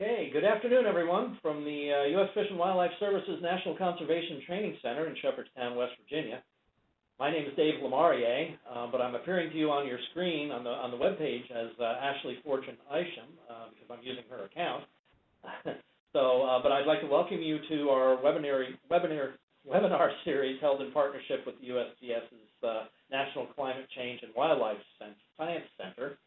Okay, good afternoon, everyone, from the uh, U.S. Fish and Wildlife Services National Conservation Training Center in Shepherdstown, West Virginia. My name is Dave Lamarier, uh, but I'm appearing to you on your screen on the on the web page as uh, Ashley Fortune Isham uh, because I'm using her account. so, uh, but I'd like to welcome you to our webinar webinar webinar series held in partnership with the USGS's uh, National Climate Change and Wildlife Science Center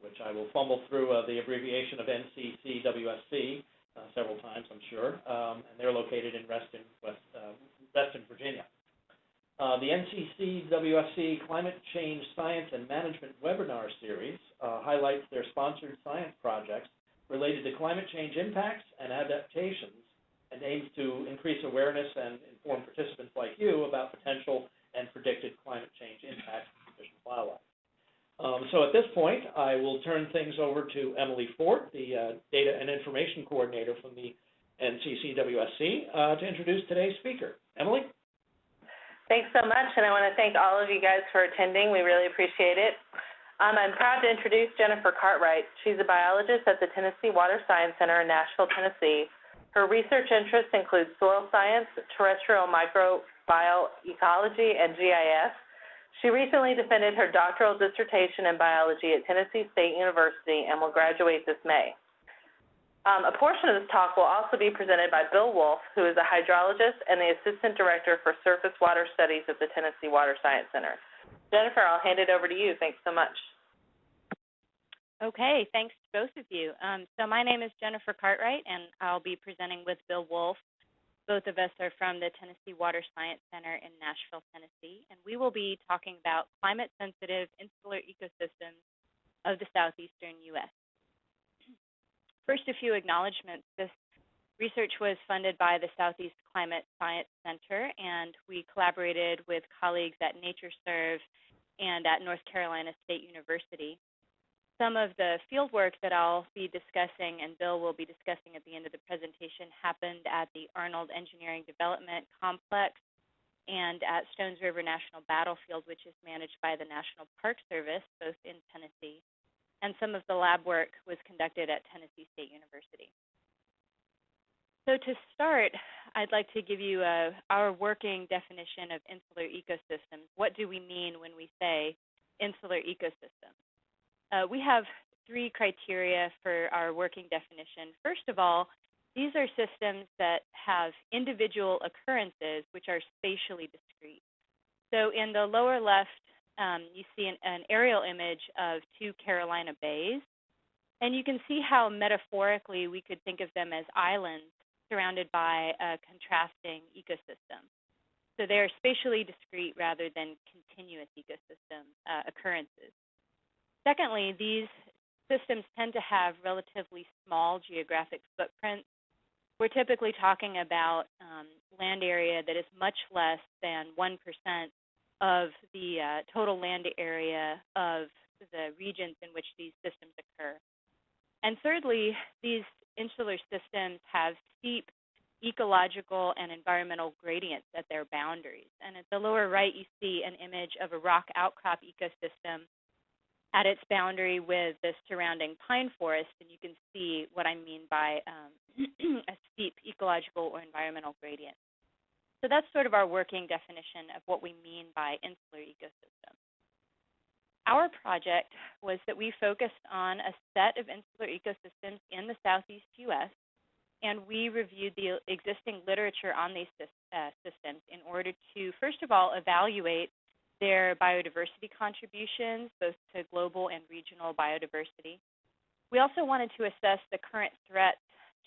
which I will fumble through uh, the abbreviation of NCCWSC uh, several times, I'm sure, um, and they're located in Reston, West, uh, Reston, Virginia. Uh, the NCCWSC Climate Change Science and Management Webinar Series uh, highlights their sponsored science projects related to climate change impacts and adaptations and aims to increase awareness and inform participants like you about potential and predicted climate change impacts on fish and wildlife. Um, so at this point, I will turn things over to Emily Fort, the uh, Data and Information Coordinator from the NCCWSC, uh, to introduce today's speaker. Emily? Thanks so much, and I want to thank all of you guys for attending. We really appreciate it. Um, I'm proud to introduce Jennifer Cartwright. She's a biologist at the Tennessee Water Science Center in Nashville, Tennessee. Her research interests include soil science, terrestrial microbial ecology, and GIS. She recently defended her doctoral dissertation in biology at Tennessee State University and will graduate this May. Um, a portion of this talk will also be presented by Bill Wolfe, who is a hydrologist and the Assistant Director for Surface Water Studies at the Tennessee Water Science Center. Jennifer, I'll hand it over to you. Thanks so much. Okay, thanks to both of you. Um, so my name is Jennifer Cartwright, and I'll be presenting with Bill Wolfe both of us are from the Tennessee Water Science Center in Nashville, Tennessee, and we will be talking about climate sensitive insular ecosystems of the southeastern U.S. First, a few acknowledgments. This research was funded by the Southeast Climate Science Center, and we collaborated with colleagues at NatureServe and at North Carolina State University some of the field work that I'll be discussing and Bill will be discussing at the end of the presentation happened at the Arnold Engineering Development Complex and at Stones River National Battlefield, which is managed by the National Park Service, both in Tennessee. And some of the lab work was conducted at Tennessee State University. So to start, I'd like to give you a, our working definition of insular ecosystems. What do we mean when we say insular ecosystems? Uh, we have three criteria for our working definition. First of all, these are systems that have individual occurrences which are spatially discrete. So in the lower left, um, you see an, an, aerial image of two Carolina bays. And you can see how metaphorically we could think of them as islands surrounded by a contrasting ecosystem. So they're spatially discrete rather than continuous ecosystem uh, occurrences. Secondly, these systems tend to have relatively small geographic footprints. We're typically talking about um, land area that is much less than 1% of the uh, total land area of the regions in which these systems occur. And thirdly, these insular systems have steep ecological and environmental gradients at their boundaries. And at the lower right, you see an image of a rock outcrop ecosystem at its boundary with the surrounding pine forest, and you can see what I mean by um, a steep ecological or environmental gradient. So that's sort of our working definition of what we mean by insular ecosystem. Our project was that we focused on a set of insular ecosystems in the southeast U.S., and we reviewed the existing literature on these uh, systems in order to, first of all, evaluate their biodiversity contributions, both to global and regional biodiversity. We also wanted to assess the current threats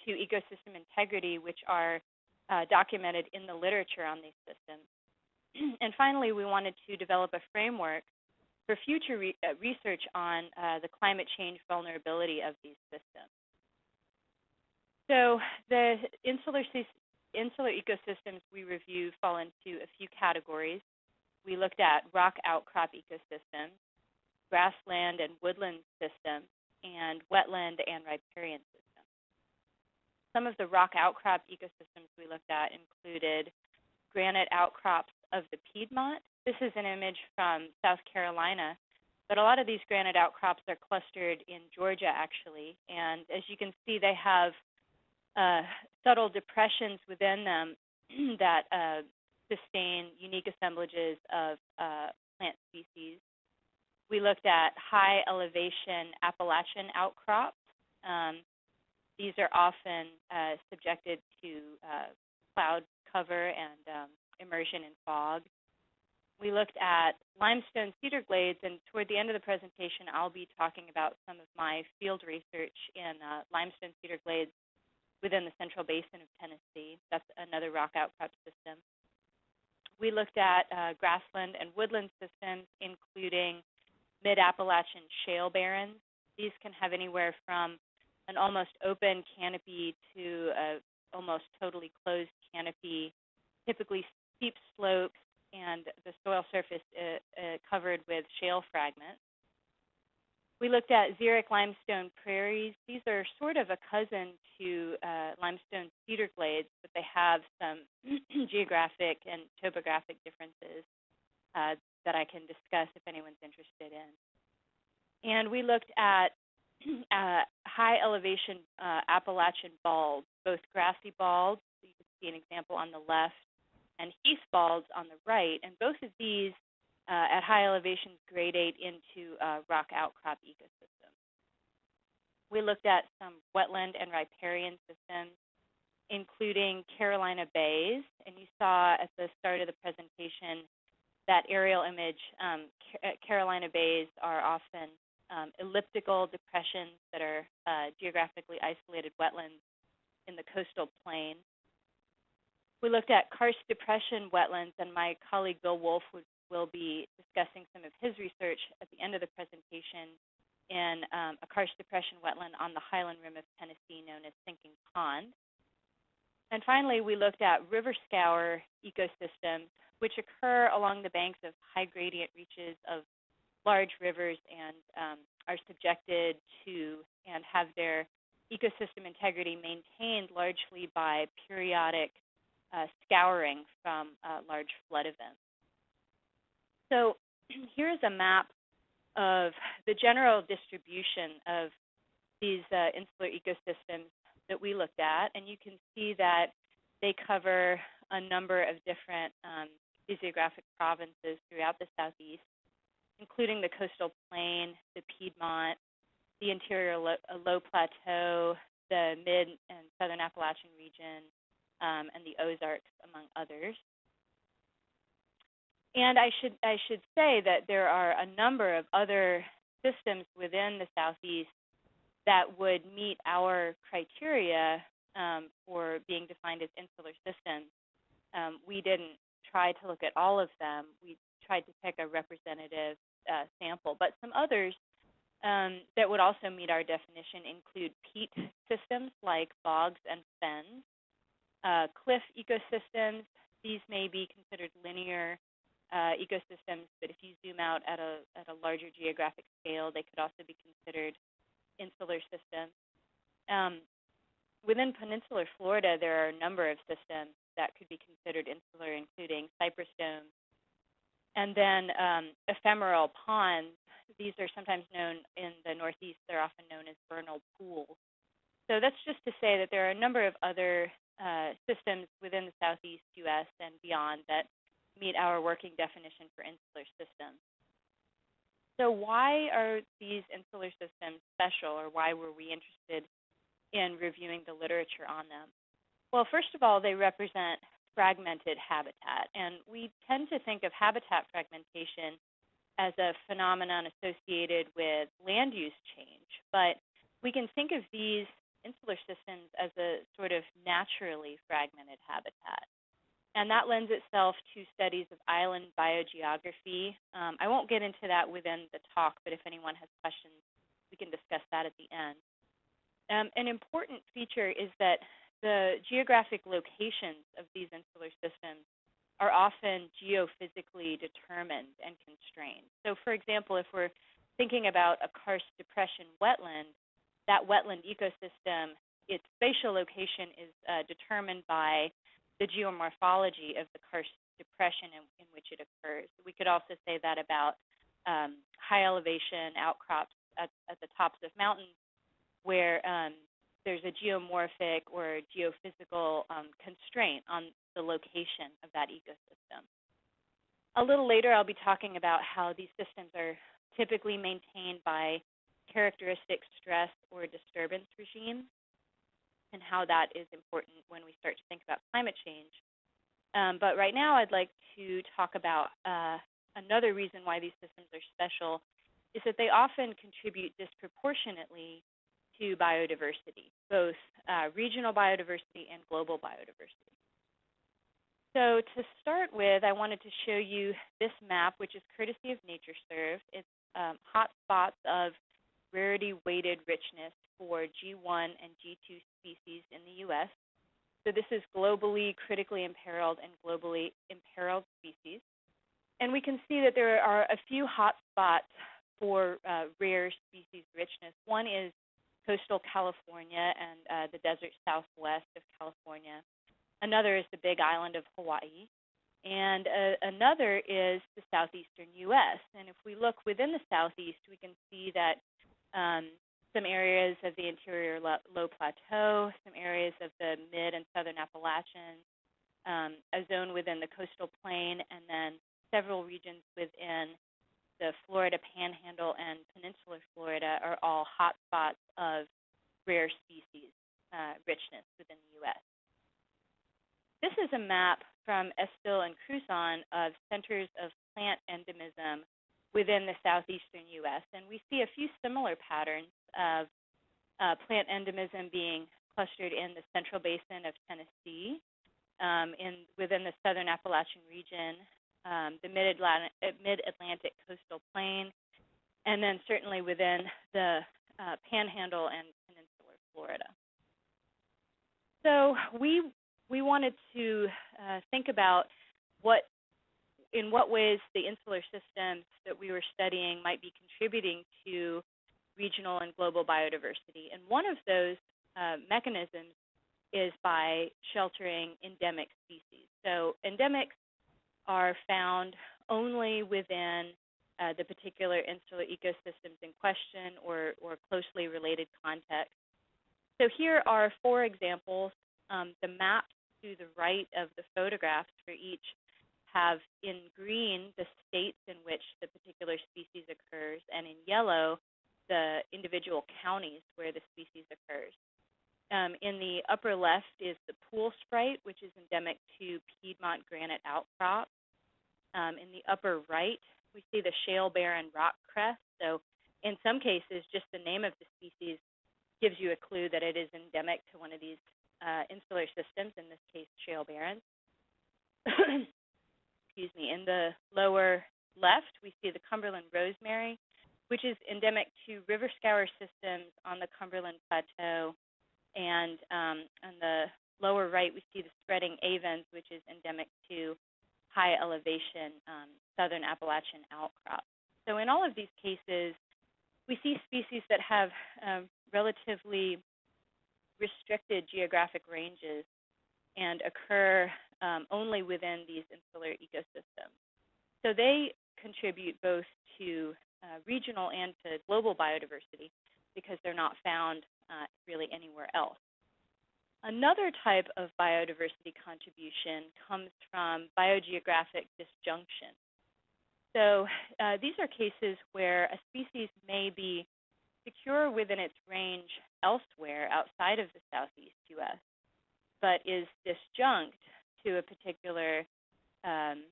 to ecosystem integrity, which are uh, documented in the literature on these systems. and finally, we wanted to develop a framework for future re uh, research on uh, the climate change vulnerability of these systems. So the insular, insular ecosystems we review fall into a few categories we looked at rock outcrop ecosystems, grassland and woodland systems, and wetland and riparian systems. Some of the rock outcrop ecosystems we looked at included granite outcrops of the Piedmont. This is an image from South Carolina, but a lot of these granite outcrops are clustered in Georgia actually, and as you can see, they have uh, subtle depressions within them that uh, sustain unique assemblages of uh, plant species. We looked at high elevation Appalachian outcrops. Um, these are often uh, subjected to uh, cloud cover and um, immersion in fog. We looked at limestone cedar glades, and toward the end of the presentation, I'll be talking about some of my field research in uh, limestone cedar glades within the central basin of Tennessee. That's another rock outcrop system. We looked at uh, grassland and woodland systems, including mid-Appalachian shale barrens. These can have anywhere from an almost open canopy to a almost totally closed canopy, typically steep slopes, and the soil surface uh, uh, covered with shale fragments. We looked at xeric limestone prairies. These are sort of a cousin to uh, limestone cedar glades, but they have some geographic and topographic differences uh, that I can discuss if anyone's interested in. And we looked at uh, high elevation uh, Appalachian balds, both grassy balds, so you can see an example on the left, and heath balds on the right. And both of these uh, at high elevations gradate into uh, rock outcrop ecosystems. We looked at some wetland and riparian systems, including Carolina bays. And you saw at the start of the presentation that aerial image, um, Carolina bays are often um, elliptical depressions that are uh, geographically isolated wetlands in the coastal plain. We looked at karst depression wetlands, and my colleague Bill Wolfe would, will be discussing some of his research at the end of the presentation in um, a karst depression wetland on the highland rim of Tennessee known as Sinking Pond. And finally, we looked at river scour ecosystems, which occur along the banks of high gradient reaches of large rivers and um, are subjected to and have their ecosystem integrity maintained largely by periodic uh, scouring from uh, large flood events. So here's a map of the general distribution of these uh, insular ecosystems that we looked at, and you can see that they cover a number of different um, physiographic provinces throughout the southeast including the coastal plain, the Piedmont, the interior low, uh, low plateau, the mid and southern Appalachian region, um, and the Ozarks, among others. And I should I should say that there are a number of other systems within the southeast that would meet our criteria um, for being defined as insular systems. Um, we didn't try to look at all of them. We tried to pick a representative uh, sample. But some others um, that would also meet our definition include peat systems like bogs and fens, uh, cliff ecosystems. These may be considered linear uh, ecosystems, but if you zoom out at a at a larger geographic scale, they could also be considered insular systems. Um, within peninsular Florida, there are a number of systems that could be considered insular, including cypress domes, and then um, ephemeral ponds, these are sometimes known in the Northeast, they're often known as vernal pools. So that's just to say that there are a number of other uh, systems within the Southeast U.S. and beyond that meet our working definition for insular systems. So why are these insular systems special, or why were we interested in reviewing the literature on them? Well, first of all, they represent fragmented habitat. And we tend to think of habitat fragmentation as a phenomenon associated with land use change, but we can think of these insular systems as a sort of naturally fragmented habitat. And that lends itself to studies of island biogeography. Um, I won't get into that within the talk, but if anyone has questions, we can discuss that at the end. Um, an important feature is that the geographic locations of these insular systems are often geophysically determined and constrained. So, for example, if we're thinking about a karst depression wetland, that wetland ecosystem, its spatial location is uh, determined by the geomorphology of the karst depression in, in, which it occurs. We could also say that about um, high elevation outcrops at, at, the tops of mountains where um, there's a geomorphic or geophysical um, constraint on the location of that ecosystem. A little later, I'll be talking about how these systems are typically maintained by characteristic stress or disturbance regimes and how that is important when we start to think about climate change. Um, but right now, I'd like to talk about uh, another reason why these systems are special is that they often contribute disproportionately to biodiversity, both uh, regional biodiversity and global biodiversity. So to start with, I wanted to show you this map, which is courtesy of NatureServe. It's um, hotspots of rarity weighted richness for G1 and G2 species in the U.S. So this is globally critically imperiled and globally imperiled species. And we can see that there are a few hotspots for uh, rare species richness. One is coastal California and uh, the desert southwest of California. Another is the Big Island of Hawaii. And uh, another is the southeastern U.S. And if we look within the southeast, we can see that um, some areas of the interior low plateau, some areas of the mid and southern Appalachians, um, a zone within the coastal plain, and then several regions within the Florida Panhandle and Peninsular Florida are all hotspots of rare species uh, richness within the U.S. This is a map from Estill and Cruzan of centers of plant endemism within the southeastern U.S., and we see a few similar patterns of uh, plant endemism being clustered in the central basin of Tennessee, um, in within the southern Appalachian region, um, the uh, mid-Atlantic coastal plain, and then certainly within the uh, Panhandle and Peninsular Florida. So we we wanted to uh, think about what in what ways the insular systems that we were studying might be contributing to regional and global biodiversity. And one of those uh, mechanisms is by sheltering endemic species. So endemics are found only within uh, the particular insular ecosystems in question or, or closely related context. So here are four examples. Um, the maps to the right of the photographs for each have in green the states in which the particular species occurs, and in yellow the individual counties where the species occurs. Um, in the upper left is the pool sprite, which is endemic to Piedmont granite outcrop. Um, in the upper right, we see the shale barren rock crest. So in some cases, just the name of the species gives you a clue that it is endemic to one of these uh, insular systems, in this case, shale barrens. Excuse me. In the lower left, we see the Cumberland rosemary, which is endemic to river scour systems on the Cumberland Plateau. And um, on the lower right, we see the spreading avens, which is endemic to high elevation um, southern Appalachian outcrop. So in all of these cases, we see species that have um, relatively restricted geographic ranges and occur um, only within these insular ecosystems. So they contribute both to uh, regional and to global biodiversity because they're not found uh, really anywhere else. Another type of biodiversity contribution comes from biogeographic disjunction. So uh, these are cases where a species may be secure within its range elsewhere outside of the southeast U.S., but is disjunct to a particular um,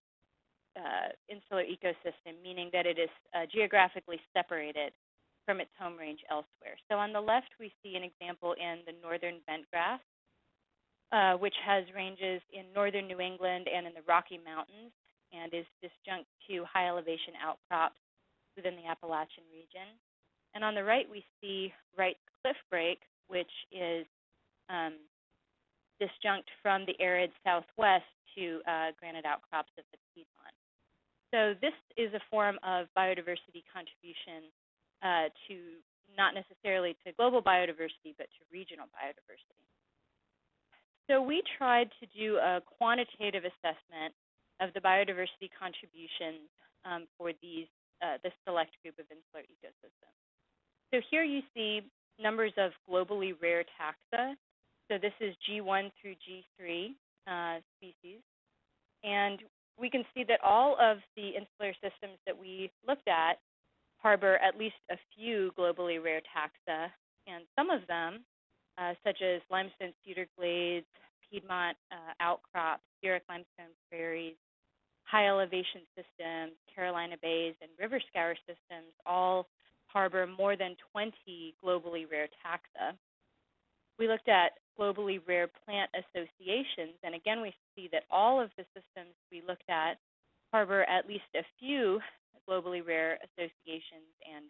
uh, insular ecosystem, meaning that it is uh, geographically separated from its home range elsewhere. So on the left, we see an example in the northern bentgrass, uh, which has ranges in northern New England and in the Rocky Mountains and is disjunct to high elevation outcrops within the Appalachian region. And on the right, we see Wright's cliff brake, which is um, disjunct from the arid southwest to uh, granite outcrops of the Piedmont. So this is a form of biodiversity contribution uh, to not necessarily to global biodiversity, but to regional biodiversity. So we tried to do a quantitative assessment of the biodiversity contributions um, for these uh, this select group of insular ecosystems. So here you see numbers of globally rare taxa. So this is G1 through G3 uh, species. And we can see that all of the insular systems that we looked at harbor at least a few globally rare taxa, and some of them, uh, such as limestone cedar glades, Piedmont uh, outcrops, xeric limestone prairies, high elevation systems, Carolina bays, and river scour systems all harbor more than 20 globally rare taxa. We looked at globally rare plant associations, and again we see that all of the systems we looked at harbor at least a few globally rare associations, and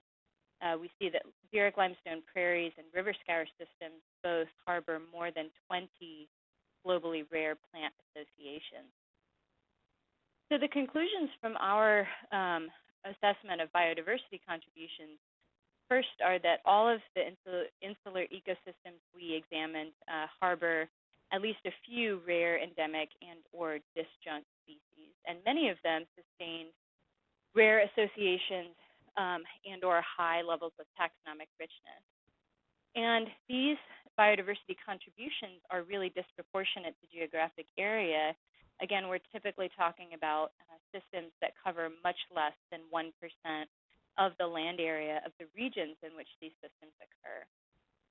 uh, we see that xeric limestone prairies and river scour systems both harbor more than 20 globally rare plant associations. So the conclusions from our um, assessment of biodiversity contributions first are that all of the insular, ecosystems we examined uh, harbor at least a few rare endemic and or disjunct species, and many of them sustain rare associations um, and or high levels of taxonomic richness. And these biodiversity contributions are really disproportionate to geographic area Again, we're typically talking about uh, systems that cover much less than 1% of the land area of the regions in which these systems occur.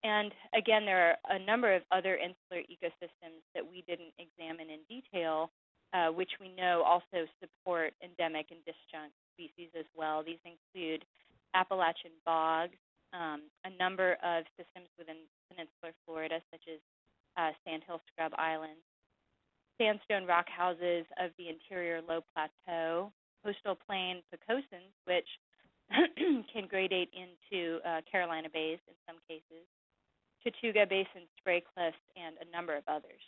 And again, there are a number of other insular ecosystems that we didn't examine in detail, uh, which we know also support endemic and disjunct species as well. These include Appalachian bogs, um, a number of systems within peninsular Florida, such as uh, Sandhill Scrub Island, sandstone rock houses of the interior low plateau, coastal plain pocosins, which can gradate into uh, Carolina bays in some cases, Chattooga Basin spray cliffs, and a number of others.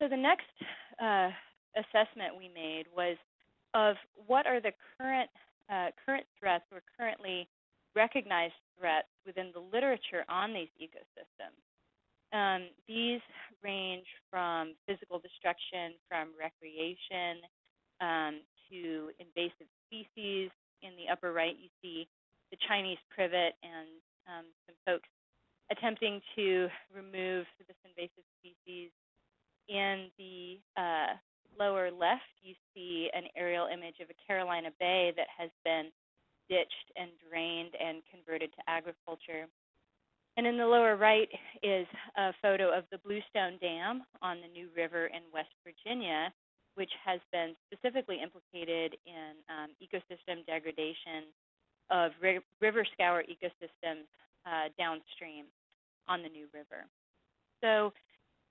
So the next uh, assessment we made was of what are the current uh, current threats or currently recognized threats within the literature on these ecosystems. Um, these range from physical destruction from recreation um, to invasive species. In the upper right, you see the Chinese privet and um, some folks attempting to remove this invasive species. In the uh, lower left, you see an aerial image of a Carolina bay that has been ditched and drained and converted to agriculture. And in the lower right is a photo of the Bluestone Dam on the New River in West Virginia, which has been specifically implicated in um, ecosystem degradation of ri river scour ecosystems uh, downstream on the New River. So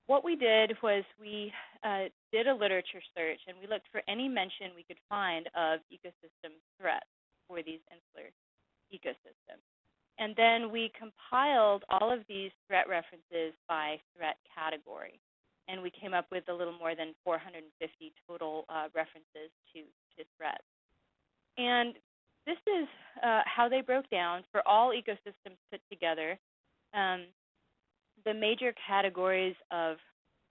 what we did was we uh, did a literature search and we looked for any mention we could find of ecosystem threats for these insular ecosystems. And then we compiled all of these threat references by threat category. And we came up with a little more than 450 total uh, references to, to threats. And this is uh, how they broke down for all ecosystems put together. Um, the major categories of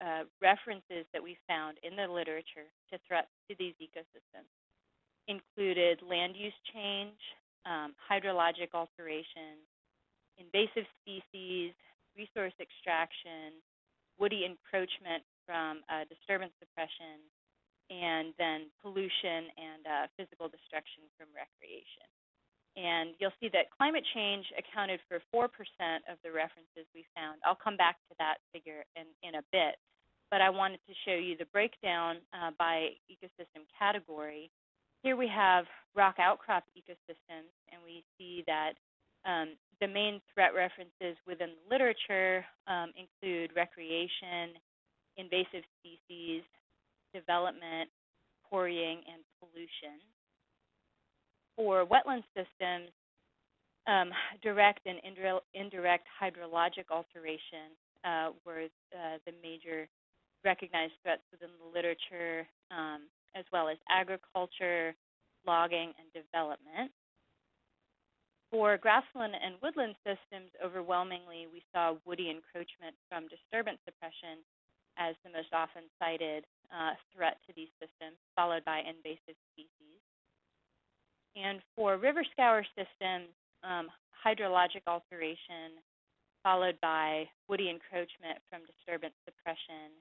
uh, references that we found in the literature to threats to these ecosystems included land use change, um, hydrologic alteration, invasive species, resource extraction, woody encroachment from uh, disturbance suppression, and then pollution and uh, physical destruction from recreation. And you'll see that climate change accounted for 4% of the references we found. I'll come back to that figure in, in a bit, but I wanted to show you the breakdown uh, by ecosystem category here we have rock outcrop ecosystems, and we see that um, the main threat references within the literature um, include recreation, invasive species, development, quarrying, and pollution. For wetland systems, um, direct and indirect hydrologic alteration uh, were uh, the major recognized threats within the literature. Um, as well as agriculture, logging, and development. For grassland and woodland systems, overwhelmingly, we saw woody encroachment from disturbance suppression as the most often cited uh, threat to these systems, followed by invasive species. And for river scour systems, um, hydrologic alteration, followed by woody encroachment from disturbance suppression,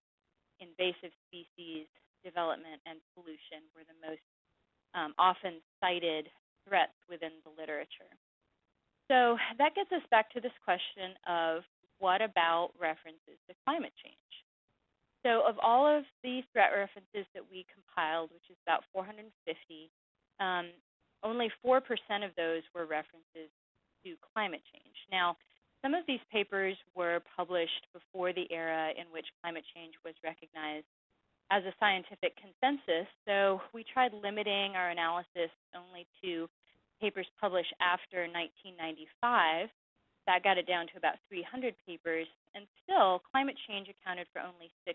invasive species development, and pollution were the most um, often cited threats within the literature. So that gets us back to this question of what about references to climate change? So of all of the threat references that we compiled, which is about 450, um, only 4% of those were references to climate change. Now, some of these papers were published before the era in which climate change was recognized as a scientific consensus, so we tried limiting our analysis only to papers published after 1995. That got it down to about 300 papers, and still, climate change accounted for only 6%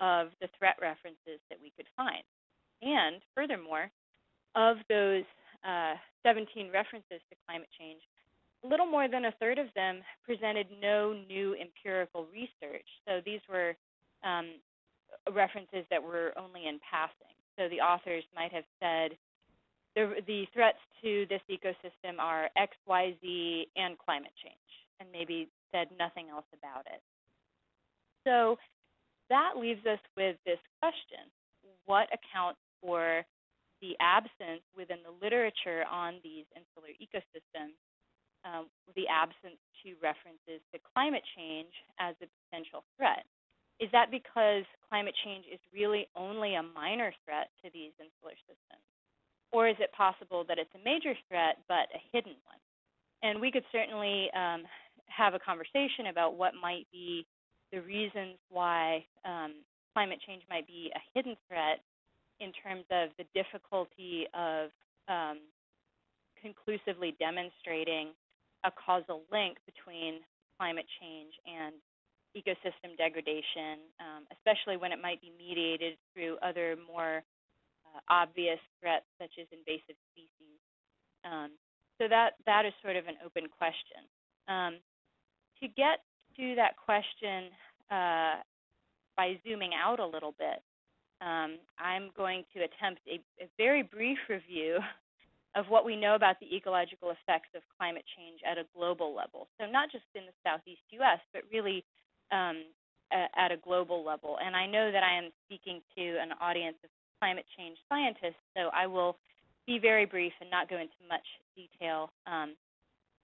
of the threat references that we could find. And furthermore, of those uh, 17 references to climate change, a little more than a third of them presented no new empirical research. So these were um, references that were only in passing. So the authors might have said the, the threats to this ecosystem are X, Y, Z, and climate change, and maybe said nothing else about it. So that leaves us with this question what accounts for the absence within the literature on these insular ecosystems, um, the absence to references to climate change as a potential threat? Is that because climate change is really only a minor threat to these insular systems? Or is it possible that it's a major threat but a hidden one? And we could certainly um, have a conversation about what might be the reasons why um, climate change might be a hidden threat in terms of the difficulty of um, conclusively demonstrating a causal link between climate change and ecosystem degradation, um, especially when it might be mediated through other more uh, obvious threats such as invasive species. Um, so that that is sort of an open question. Um, to get to that question uh, by zooming out a little bit, um, I'm going to attempt a, a, very brief review of what we know about the ecological effects of climate change at a global level. So not just in the southeast U.S., but really um, at a global level. And I know that I am speaking to an audience of climate change scientists, so I will be very brief and not go into much detail. Um,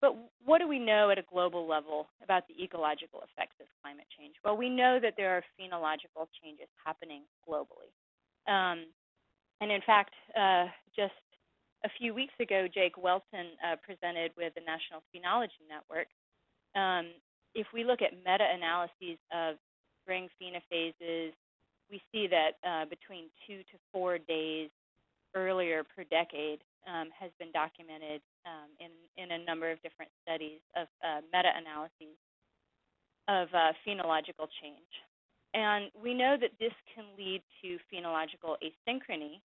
but what do we know at a global level about the ecological effects of climate change? Well, we know that there are phenological changes happening globally. Um, and in fact, uh, just a few weeks ago, Jake Weltzin uh, presented with the National Phenology Network. Um, if we look at meta-analyses of spring phenophases, we see that uh, between two to four days earlier per decade, um, has been documented um, in, in a number of different studies of uh, meta-analyses of uh, phenological change. And we know that this can lead to phenological asynchrony,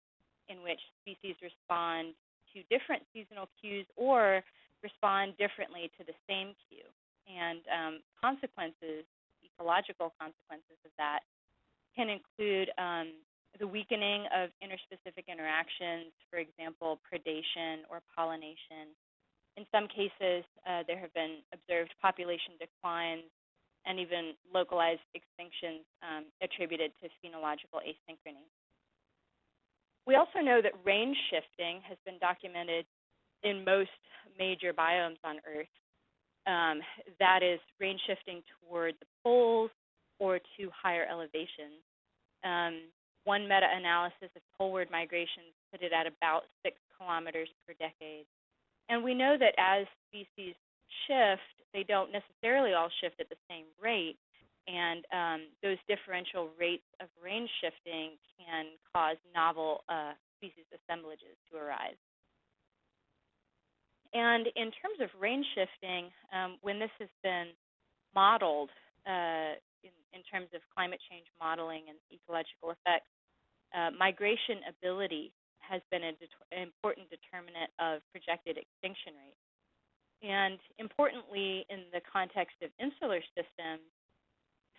in which species respond to different seasonal cues or respond differently to the same cue. And um, consequences, ecological consequences of that, can include um, the weakening of interspecific interactions, for example, predation or pollination. In some cases, uh, there have been observed population declines and even localized extinctions um, attributed to phenological asynchrony. We also know that range shifting has been documented in most major biomes on Earth. Um, that is range shifting toward the poles or to higher elevations. Um, one meta-analysis of poleward migrations put it at about six kilometers per decade. And we know that as species shift, they don't necessarily all shift at the same rate, and um, those differential rates of range shifting can cause novel uh, species assemblages to arise. And in terms of range shifting, um, when this has been modeled uh, in, in, terms of climate change modeling and ecological effects, uh, migration ability has been an det- important determinant of projected extinction rates. And importantly, in the context of insular systems,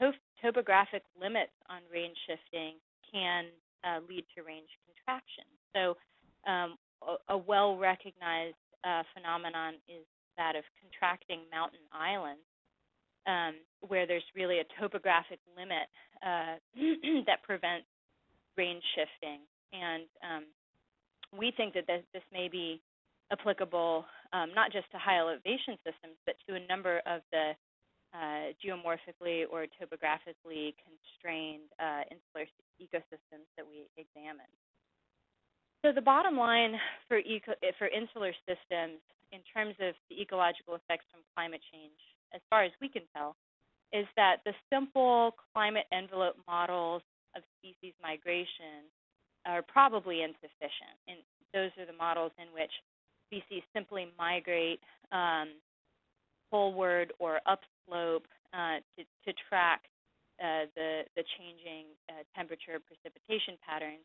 to- topographic limits on range shifting can uh, lead to range contraction. So, um, a, a well recognized uh, phenomenon is that of contracting mountain islands, um, where there's really a topographic limit uh, that prevents range shifting. And um, we think that this, this may be applicable um, not just to high elevation systems, but to a number of the uh, geomorphically or topographically constrained uh, insular ecosystems that we examined. So the bottom line for, eco for insular systems in terms of the ecological effects from climate change, as far as we can tell, is that the simple climate envelope models of species migration are probably insufficient. And those are the models in which species simply migrate um, poleward or upslope uh, to, to track uh, the, the changing uh, temperature precipitation patterns.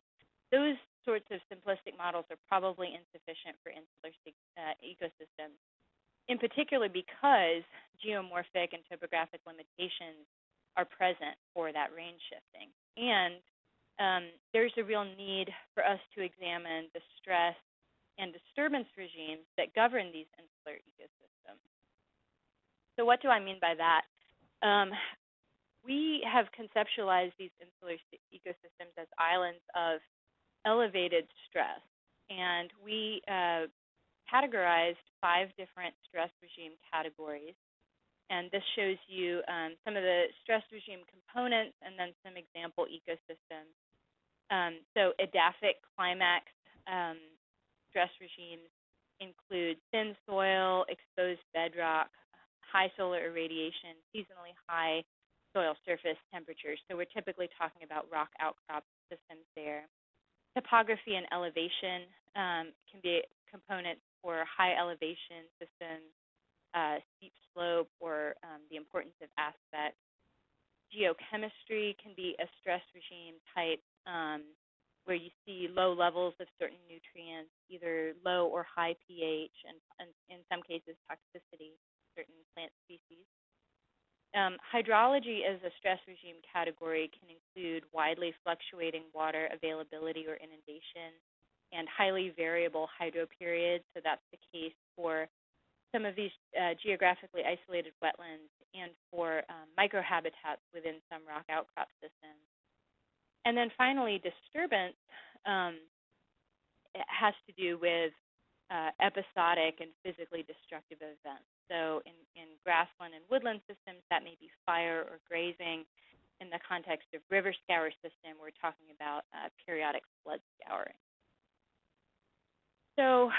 Those sorts of simplistic models are probably insufficient for insular uh, ecosystems, in particular because geomorphic and topographic limitations are present for that range shifting. And um, there's a real need for us to examine the stress and disturbance regimes that govern these insular ecosystems. So what do I mean by that? Um, we have conceptualized these insular ecosystems as islands of elevated stress, and we uh, categorized five different stress regime categories. And this shows you um, some of the stress regime components and then some example ecosystems. Um, so edaphic climax um, stress regimes include thin soil, exposed bedrock, high solar irradiation, seasonally high soil surface temperatures. So we're typically talking about rock outcrop systems there. Topography and elevation um, can be components for high elevation systems, uh, steep slope, or um, the importance of aspect. Geochemistry can be a stress regime type um, where you see low levels of certain nutrients, either low or high pH, and, and in some cases toxicity certain plant species. Um, hydrology as a stress regime category can include widely fluctuating water availability or inundation and highly variable hydro periods. So that's the case for some of these uh, geographically isolated wetlands and for um, microhabitats within some rock outcrop systems. And then finally, disturbance um, has to do with uh, episodic and physically destructive events. So in, in grassland and woodland systems, that may be fire or grazing. In the context of river scour system, we're talking about uh, periodic flood scouring. So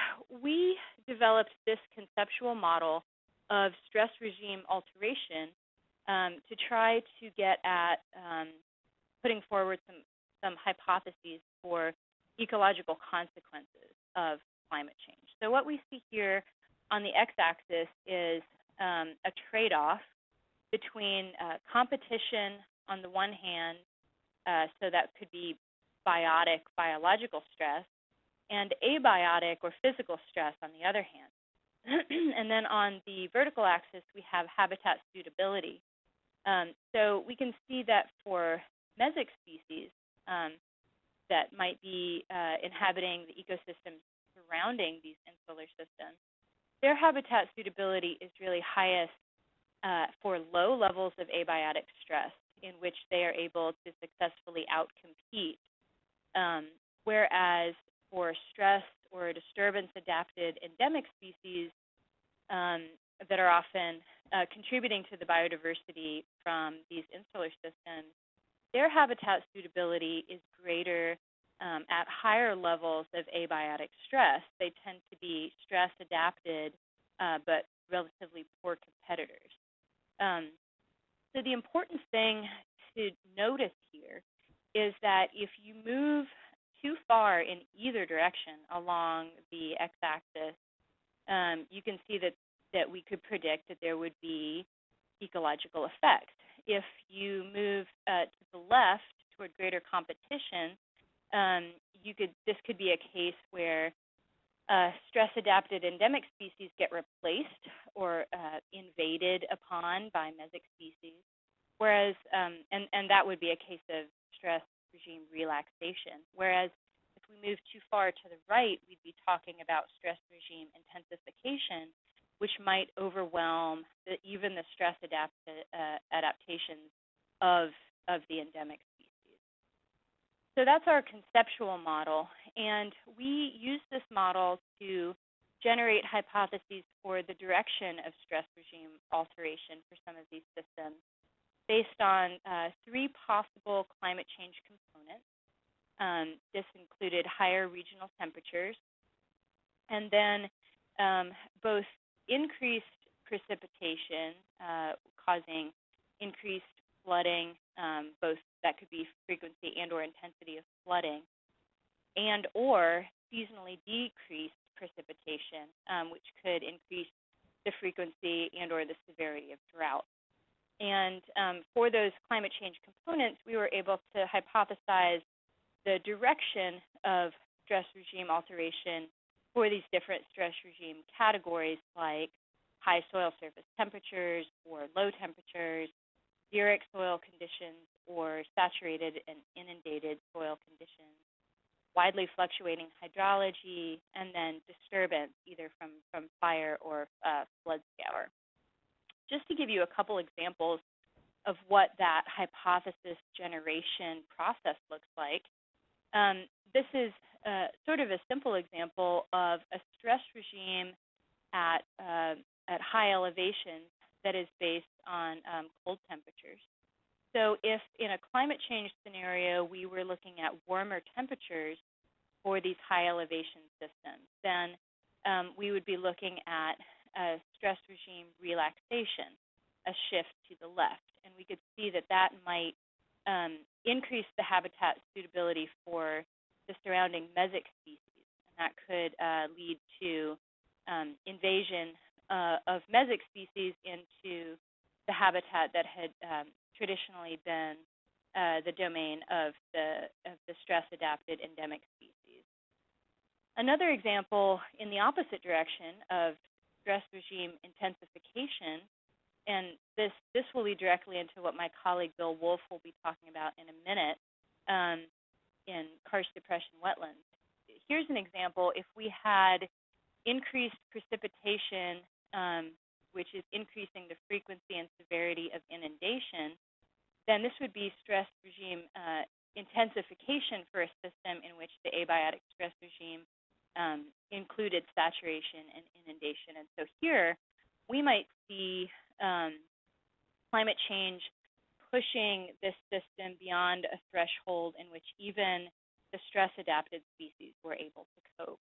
we developed this conceptual model of stress regime alteration um, to try to get at um, putting forward some, some hypotheses for ecological consequences of climate change. So what we see here on the x-axis is um, a trade-off between uh, competition on the one hand, uh, so that could be biotic, biological stress, and abiotic or physical stress on the other hand. and then on the vertical axis, we have habitat suitability. Um, so we can see that for mesic species um, that might be uh, inhabiting the ecosystems surrounding these insular systems, their habitat suitability is really highest uh, for low levels of abiotic stress in which they are able to successfully outcompete. Um, whereas for stress or disturbance adapted endemic species um, that are often uh, contributing to the biodiversity from these insular systems, their habitat suitability is greater um, at higher levels of abiotic stress. They tend to be stress adapted, uh, but relatively poor competitors. Um, so the important thing to notice here is that if you move too far in either direction along the x-axis, um, you can see that, that we could predict that there would be ecological effects. If you move uh, to the left toward greater competition, um, you could this could be a case where uh, stress-adapted endemic species get replaced or uh, invaded upon by mesic species, whereas um, and and that would be a case of stress regime relaxation. Whereas if we move too far to the right, we'd be talking about stress regime intensification, which might overwhelm the, even the stress adapt, uh, adaptations of, of the endemic species. So that's our conceptual model, and we use this model to generate hypotheses for the direction of stress regime alteration for some of these systems based on uh, three possible climate change components. Um, this included higher regional temperatures, and then um, both increased precipitation uh, causing increased flooding, um, both that could be frequency and or intensity of flooding, and or seasonally decreased precipitation, um, which could increase the frequency and or the severity of drought. And um, for those climate change components, we were able to hypothesize the direction of stress regime alteration for these different stress regime categories like high soil surface temperatures or low temperatures, xeric soil conditions, or saturated and inundated soil conditions, widely fluctuating hydrology, and then disturbance either from, from fire or uh, flood scour. Just to give you a couple examples of what that hypothesis generation process looks like, um, this is uh, sort of a simple example of a stress regime at, uh, at high elevations that is based on um, cold temperatures. So if in a climate change scenario we were looking at warmer temperatures for these high elevation systems, then um, we would be looking at a stress regime relaxation, a shift to the left. And we could see that that might um, increase the habitat suitability for the surrounding mesic species. And that could uh, lead to um, invasion uh, of mesic species into the habitat that had um, traditionally been uh, the domain of the, of the stress-adapted endemic species. Another example in the opposite direction of stress regime intensification, and this, this will lead directly into what my colleague Bill Wolfe will be talking about in a minute um, in karst depression wetlands. Here's an example. If we had increased precipitation um, which is increasing the frequency and severity of inundation, then this would be stress regime uh, intensification for a system in which the abiotic stress regime um, included saturation and inundation. And so here, we might see um, climate change pushing this system beyond a threshold in which even the stress-adapted species were able to cope.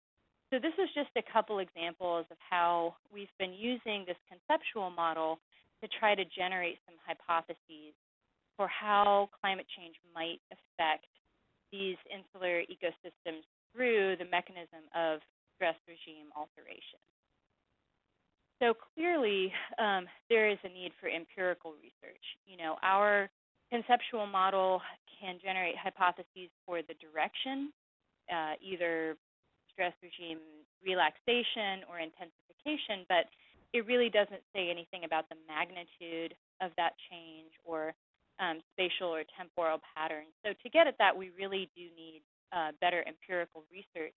So this is just a couple examples of how we've been using this conceptual model to try to generate some hypotheses for how climate change might affect these insular ecosystems through the mechanism of stress regime alteration. So clearly, um, there is a need for empirical research. You know, our conceptual model can generate hypotheses for the direction, uh, either stress regime relaxation or intensification, but it really doesn't say anything about the magnitude of that change or um, spatial or temporal patterns. So to get at that, we really do need uh, better empirical research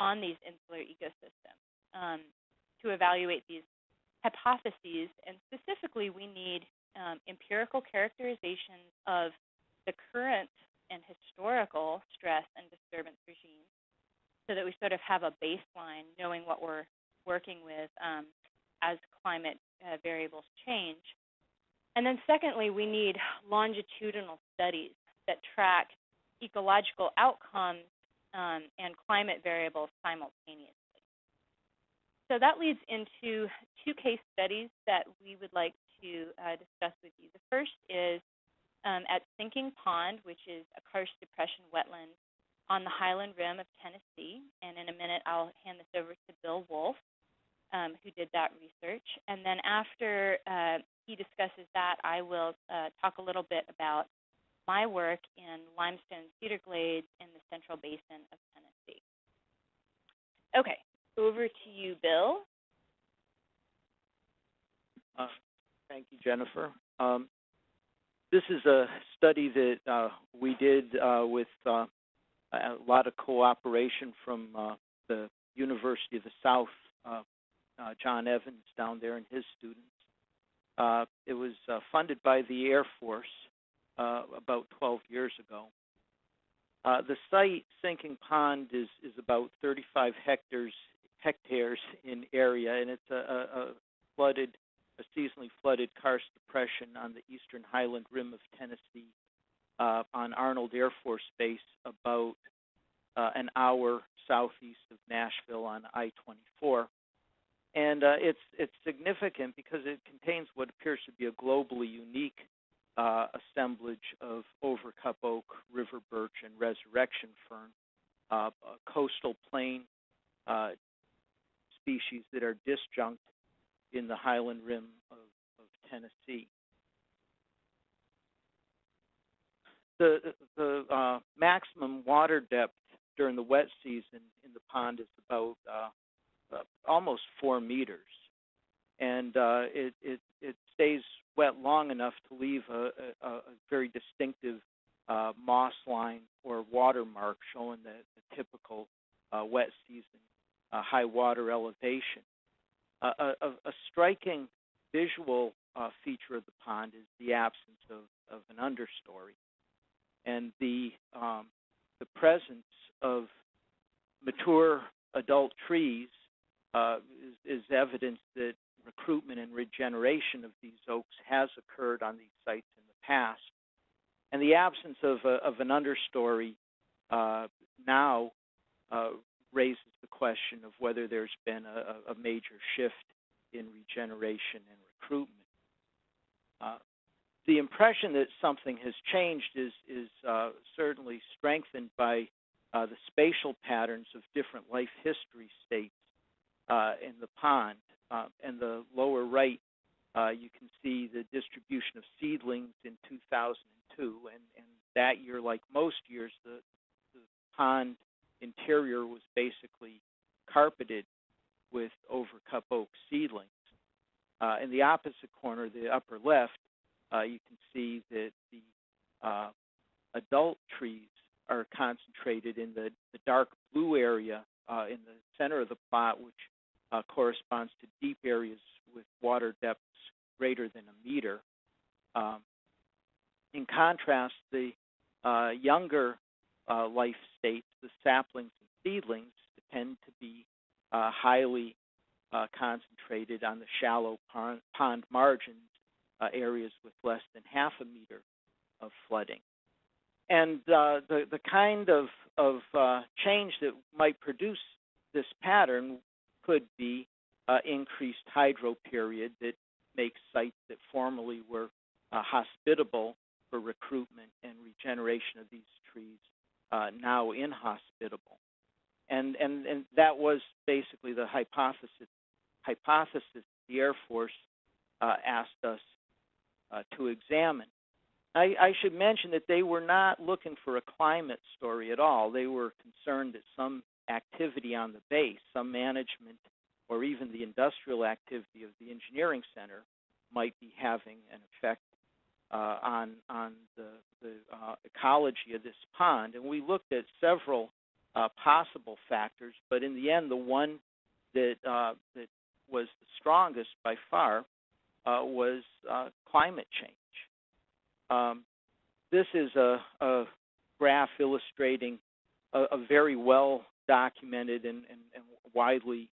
on these insular ecosystems um, to evaluate these hypotheses. And specifically, we need um, empirical characterizations of the current and historical stress and disturbance regimes so that we sort of have a baseline knowing what we're working with um, as climate uh, variables change. And then secondly, we need longitudinal studies that track ecological outcomes um, and climate variables simultaneously. So that leads into two case studies that we would like to uh, discuss with you. The first is um, at Sinking Pond, which is a karst depression wetland on the Highland Rim of Tennessee. And in a minute, I'll hand this over to Bill Wolfe, um, who did that research. And then after uh, he discusses that, I will uh, talk a little bit about my work in limestone cedar glades in the central basin of Tennessee. Okay, over to you, Bill. Uh, thank you, Jennifer. Um, this is a study that uh, we did uh, with uh, a lot of cooperation from uh, the University of the South uh, John Evans down there and his students. It was funded by the Air Force uh, about 12 years ago. Uh, the site, Sinking Pond, is, is about 35 hectares hectares in area, and it's a, a, flooded, a seasonally flooded karst depression on the eastern highland rim of Tennessee, uh, on Arnold Air Force Base, about uh, an hour southeast of Nashville on I-24. And uh, it's it's significant because it contains what appears to be a globally unique uh, assemblage of overcup oak, river birch, and resurrection fern, uh, coastal plain uh, species that are disjunct in the highland rim of, of Tennessee. The, the uh, maximum water depth during the wet season in the pond is about uh, uh, almost four meters, and it, it, it stays wet long enough to leave a, a, a very distinctive uh, moss line or watermark showing the, the typical uh, wet season uh, high water elevation. A, a, striking visual uh, feature of the pond is the absence of, of an understory, and the um, the presence of mature adult trees uh, is, is, evidence that recruitment and regeneration of these oaks has occurred on these sites in the past. And the absence of, a, of an understory uh, now uh, raises the question of whether there's been a, a major shift in regeneration and recruitment. Uh, the impression that something has changed is, is uh, certainly strengthened by uh, the spatial patterns of different life history states uh, in the pond. Uh, in the lower right, uh, you can see the distribution of seedlings in 2002, and, and that year, like most years, the, the pond interior was basically carpeted with overcup oak seedlings. Uh, in the opposite corner, the upper left, uh, you can see that the uh, adult trees are concentrated in the, the dark blue area uh, in the center of the plot, which uh, corresponds to deep areas with water depths greater than a meter. Um, in contrast, the uh, younger uh, life states, the saplings and seedlings tend to be uh, highly uh, concentrated on the shallow pond, pond margins, uh, areas with less than half a meter of flooding. And uh, the, the kind of, of uh, change that might produce this pattern could be increased hydro period that makes sites that formerly were hospitable for recruitment and regeneration of these trees uh, now inhospitable. And, and, and that was basically the hypothesis, hypothesis the Air Force uh, asked us uh, to examine. I, I should mention that they were not looking for a climate story at all. They were concerned that some activity on the base, some management, or even the industrial activity of the engineering center might be having an effect uh, on on the, the uh, ecology of this pond, and we looked at several uh, possible factors, but in the end, the one that uh, that was the strongest by far uh, was uh, climate change. Um, this is a, a graph illustrating a, a, very well documented and, and, and widely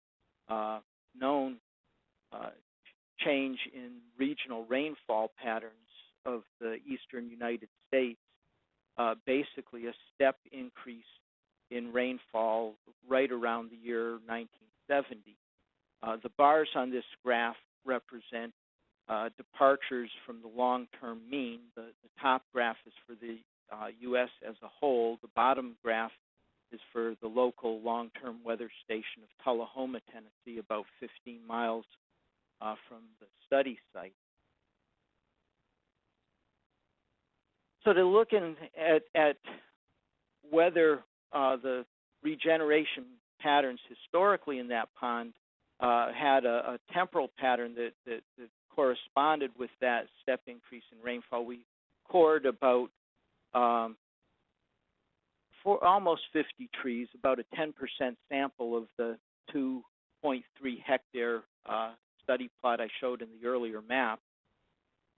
known change in regional rainfall patterns of the eastern United States, uh, basically a step increase in rainfall right around the year 1970. Uh, the bars on this graph represent uh, departures from the long-term mean. The, the, top graph is for the U.S. Uh, as a whole. The bottom graph is for the local long-term weather station of Tullahoma, Tennessee, about 15 miles uh, from the study site. So to look in, at, at whether uh, the regeneration patterns historically in that pond uh, had a, a, temporal pattern that, that, that, corresponded with that step increase in rainfall, we cored about um, for almost 50 trees, about a 10% sample of the 2.3 hectare uh, study plot I showed in the earlier map.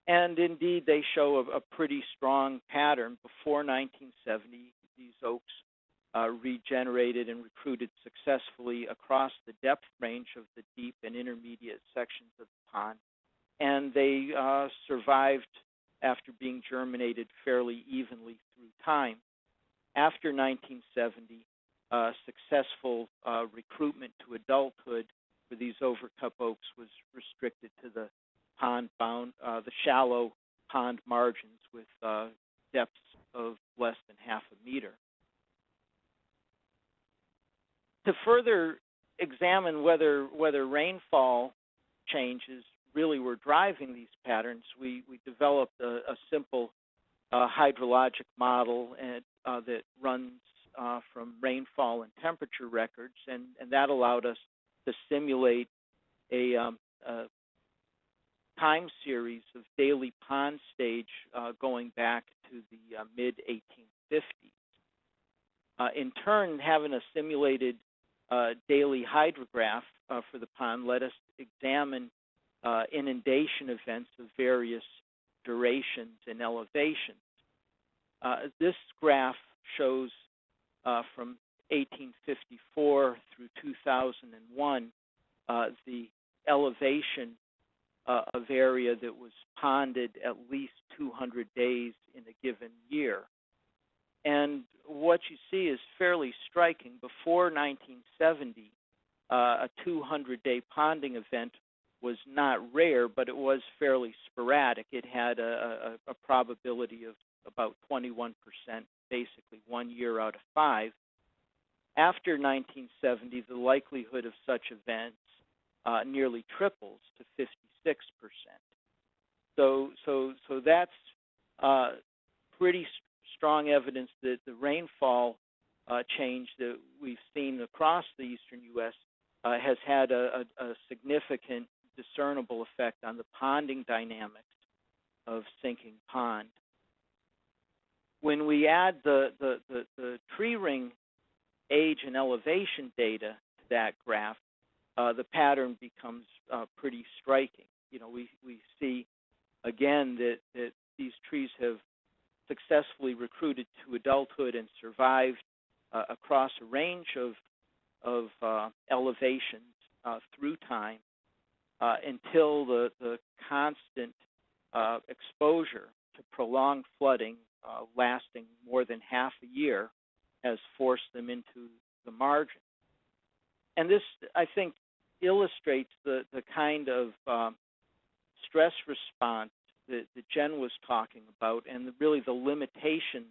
And indeed, they show a, a pretty strong pattern. Before 1970, these oaks uh, regenerated and recruited successfully across the depth range of the deep and intermediate sections of the pond, and they uh, survived after being germinated fairly evenly through time. After 1970, uh, successful uh, recruitment to adulthood for these overcup oaks was restricted to the pond bound, uh, the shallow pond margins with uh, depths of less than half a meter. To further examine whether whether rainfall changes really were driving these patterns, we, we developed a, a simple uh, hydrologic model and, uh, that runs uh, from rainfall and temperature records, and, and that allowed us to simulate a, um, a time series of daily pond stage uh, going back to the uh, mid 1850s. Uh, in turn, having a simulated uh, daily hydrograph for the pond let us examine inundation events of various durations and elevations. This graph shows from 1854 through 2001 the elevation uh, of area that was ponded at least 200 days in a given year. And what you see is fairly striking. Before 1970, uh, a 200 day ponding event was not rare, but it was fairly sporadic. It had a, a, a probability of about 21%, basically one year out of five. After 1970, the likelihood of such events uh, nearly triples to 56 percent. So, so, so that's uh, pretty st- strong evidence that the rainfall uh, change that we've seen across the eastern U.S. Uh, has had a, a, a, significant discernible effect on the ponding dynamics of sinking pond. When we add the, the, the, the tree ring age and elevation data to that graph, uh, the pattern becomes uh, pretty striking. You know, we, we see again that, that these trees have successfully recruited to adulthood and survived uh, across a range of, of uh, elevations uh, through time uh, until the, the constant exposure to prolonged flooding lasting more than half a year has forced them into the margin. And this, I think, illustrates the, the kind of um, stress response that, that, Jen was talking about and the, really the limitations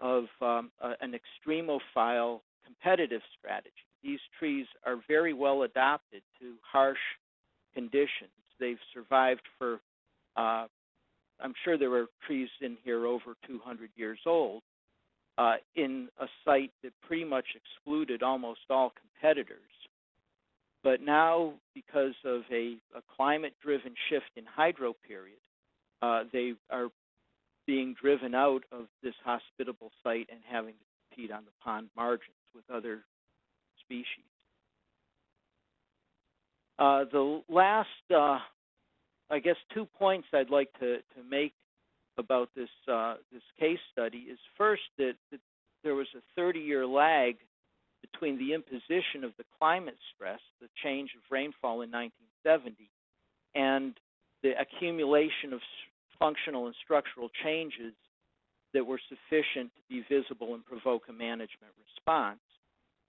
of um, a, an extremophile competitive strategy. These trees are very well adapted to harsh conditions. They've survived for, uh, I'm sure there are trees in here over 200 years old, uh, in a site that pretty much excluded almost all competitors. But now, because of a, a climate-driven shift in hydro period, uh, they are being driven out of this hospitable site and having to compete on the pond margins with other species. Uh, the last, uh, I guess, two points I'd like to, to make about this uh, this case study is first that, that there was a 30-year lag between the imposition of the climate stress, the change of rainfall in 1970, and the accumulation of functional and structural changes that were sufficient to be visible and provoke a management response.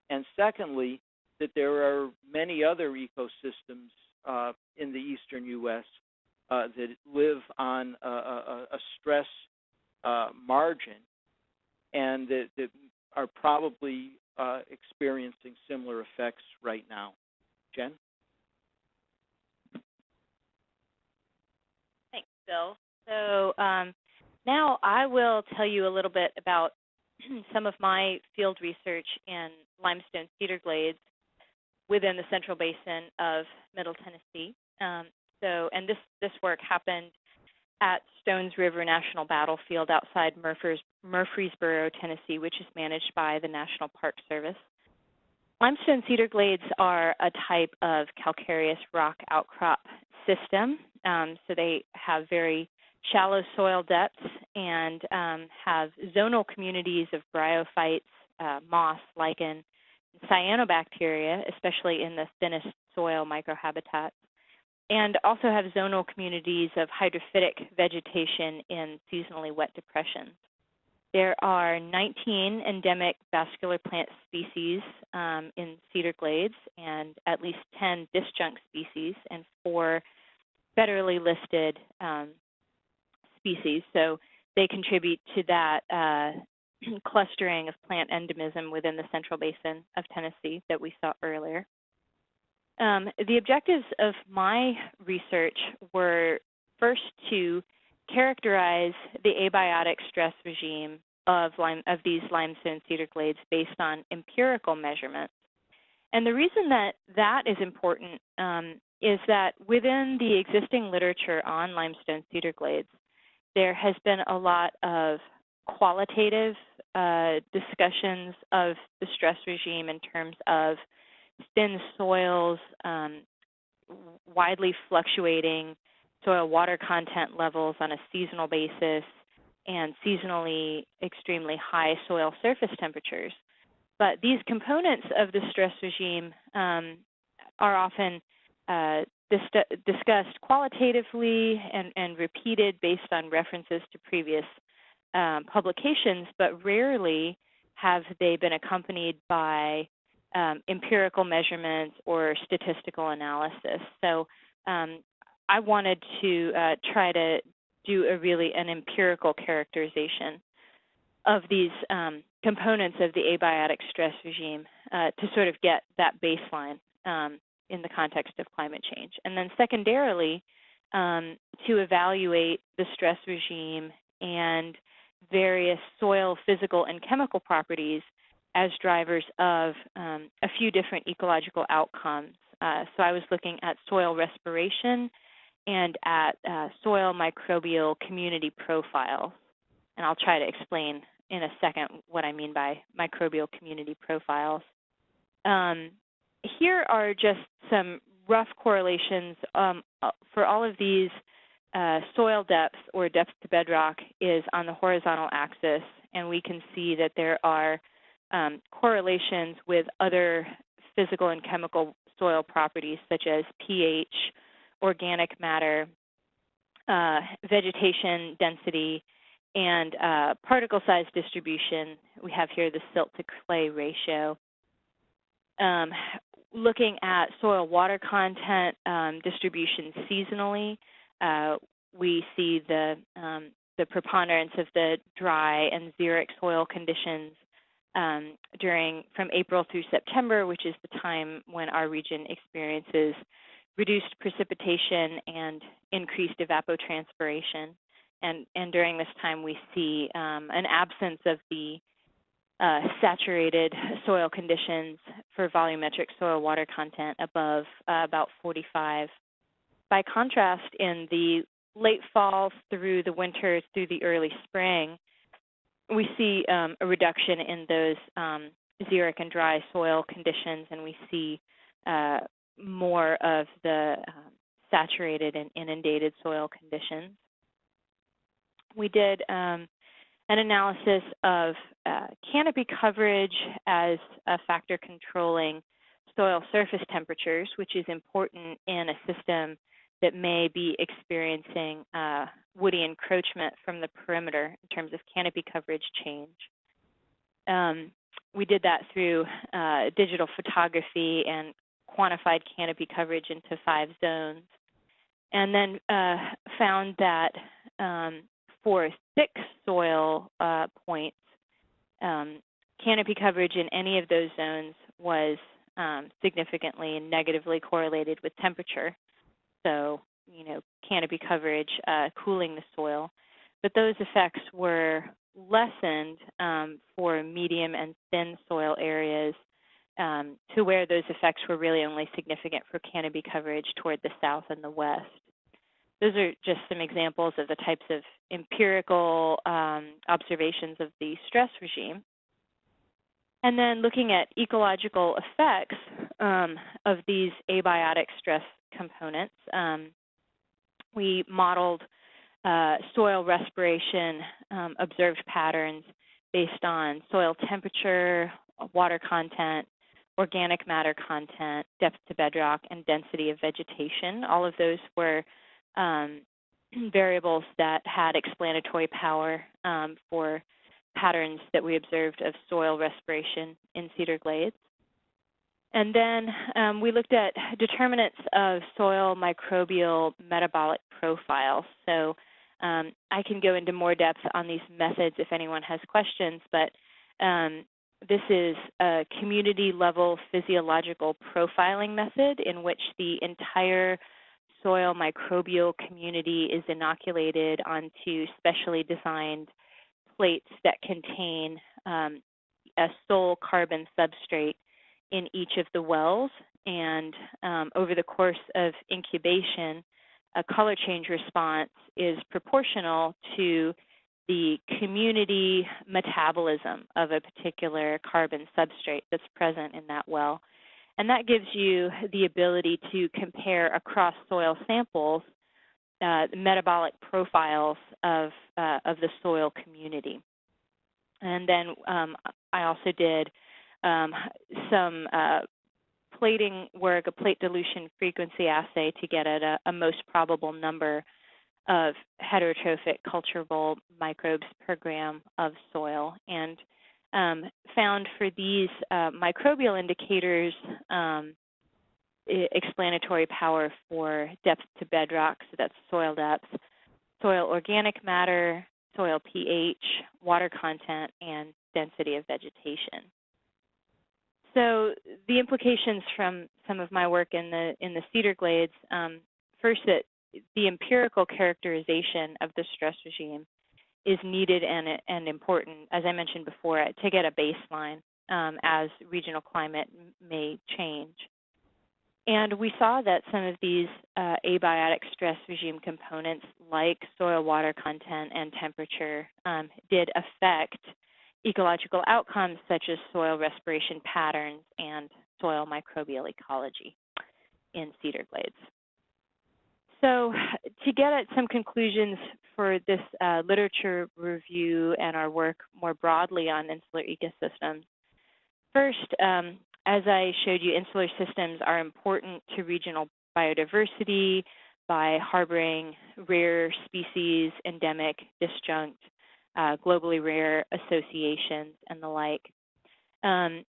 And secondly, that there are many other ecosystems uh, in the eastern U.S. Uh, that live on a, a, a stress uh, margin and that, that, are probably uh, experiencing similar effects right now. Jen? Thanks, Bill. So um, now I will tell you a little bit about some of my field research in limestone cedar glades within the central basin of Middle Tennessee. Um, so, and this this work happened at Stones River National Battlefield outside Murfreesboro, Tennessee, which is managed by the National Park Service. Limestone cedar glades are a type of calcareous rock outcrop system. Um, so they have very shallow soil depths and um, have zonal communities of bryophytes, uh, moss, lichen, cyanobacteria, especially in the thinnest soil microhabitats, and also have zonal communities of hydrophytic vegetation in seasonally wet depressions. There are 19 endemic vascular plant species um, in cedar glades and at least 10 disjunct species and four federally listed um, species. So they contribute to that uh, clustering of plant endemism within the central basin of Tennessee that we saw earlier. Um, the objectives of my research were first to characterize the abiotic stress regime of, of these limestone cedar glades based on empirical measurements. And the reason that that is important um, is that within the existing literature on limestone cedar glades, there has been a lot of qualitative uh, discussions of the stress regime in terms of thin soils, um, widely fluctuating soil water content levels on a seasonal basis, and seasonally extremely high soil surface temperatures. But these components of the stress regime um, are often uh, dis- discussed qualitatively and, and, repeated based on references to previous um, publications, but rarely have they been accompanied by um, empirical measurements or statistical analysis. So um, I wanted to uh, try to do a really an empirical characterization of these um, components of the abiotic stress regime uh, to sort of get that baseline um, in the context of climate change. And then secondarily, um, to evaluate the stress regime and various soil physical and chemical properties as drivers of um, a few different ecological outcomes. Uh, so I was looking at soil respiration and at uh, soil microbial community profiles. And I'll try to explain in a second what I mean by microbial community profiles. Um, here are just some rough correlations um, uh, for all of these uh, soil depth or depth to bedrock is on the horizontal axis, and we can see that there are um, correlations with other physical and chemical soil properties such as pH, organic matter, uh, vegetation density, and uh, particle size distribution. We have here the silt to clay ratio. Um, looking at soil water content um, distribution seasonally, uh, we see the, um, the preponderance of the dry and xeric soil conditions um, during from April through September, which is the time when our region experiences reduced precipitation and increased evapotranspiration. And, and during this time, we see um, an absence of the uh, saturated soil conditions for volumetric soil water content above uh, about 45. By contrast, in the late fall through the winter through the early spring, we see um, a reduction in those um, xeric and dry soil conditions, and we see uh, more of the um, saturated and inundated soil conditions. We did um, an analysis of uh, canopy coverage as a factor controlling soil surface temperatures, which is important in a system that may be experiencing uh, woody encroachment from the perimeter in terms of canopy coverage change. Um, we did that through uh, digital photography and quantified canopy coverage into five zones, and then uh, found that um, for thick soil uh, points, um, canopy coverage in any of those zones was um, significantly and negatively correlated with temperature. So, you know, canopy coverage uh, cooling the soil. But those effects were lessened um, for medium and thin soil areas um, to where those effects were really only significant for canopy coverage toward the south and the west. Those are just some examples of the types of empirical um, observations of the stress regime. And then looking at ecological effects um, of these abiotic stress components, um, we modeled uh, soil respiration um, observed patterns based on soil temperature, water content, organic matter content, depth to bedrock, and density of vegetation. All of those were um, variables that had explanatory power um, for patterns that we observed of soil respiration in Cedar Glades. And then um, we looked at determinants of soil microbial metabolic profiles. So um, I can go into more depth on these methods if anyone has questions, but um, this is a community level physiological profiling method in which the entire soil microbial community is inoculated onto specially designed plates that contain um, a sole carbon substrate in each of the wells. And um, over the course of incubation, a color change response is proportional to the community metabolism of a particular carbon substrate that's present in that well. And that gives you the ability to compare across soil samples uh, metabolic profiles of, uh, of the soil community. And then um, I also did um, some uh, plating work, a plate dilution frequency assay to get at a, a most probable number of heterotrophic culturable microbes per gram of soil and um, found for these uh, microbial indicators um, explanatory power for depth to bedrock, so that's soil depth, soil organic matter, soil pH, water content, and density of vegetation. So the implications from some of my work in the in the cedar glades, um, first that the empirical characterization of the stress regime is needed and, and important, as I mentioned before, to get a baseline um, as regional climate may change. And we saw that some of these uh, abiotic stress regime components, like soil water content and temperature, um, did affect ecological outcomes such as soil respiration patterns and soil microbial ecology in cedar glades. So to get at some conclusions for this uh, literature review and our work more broadly on insular ecosystems, first, um, as I showed you, insular systems are important to regional biodiversity by harboring rare species, endemic, disjunct, uh, globally rare associations, and the like. Um,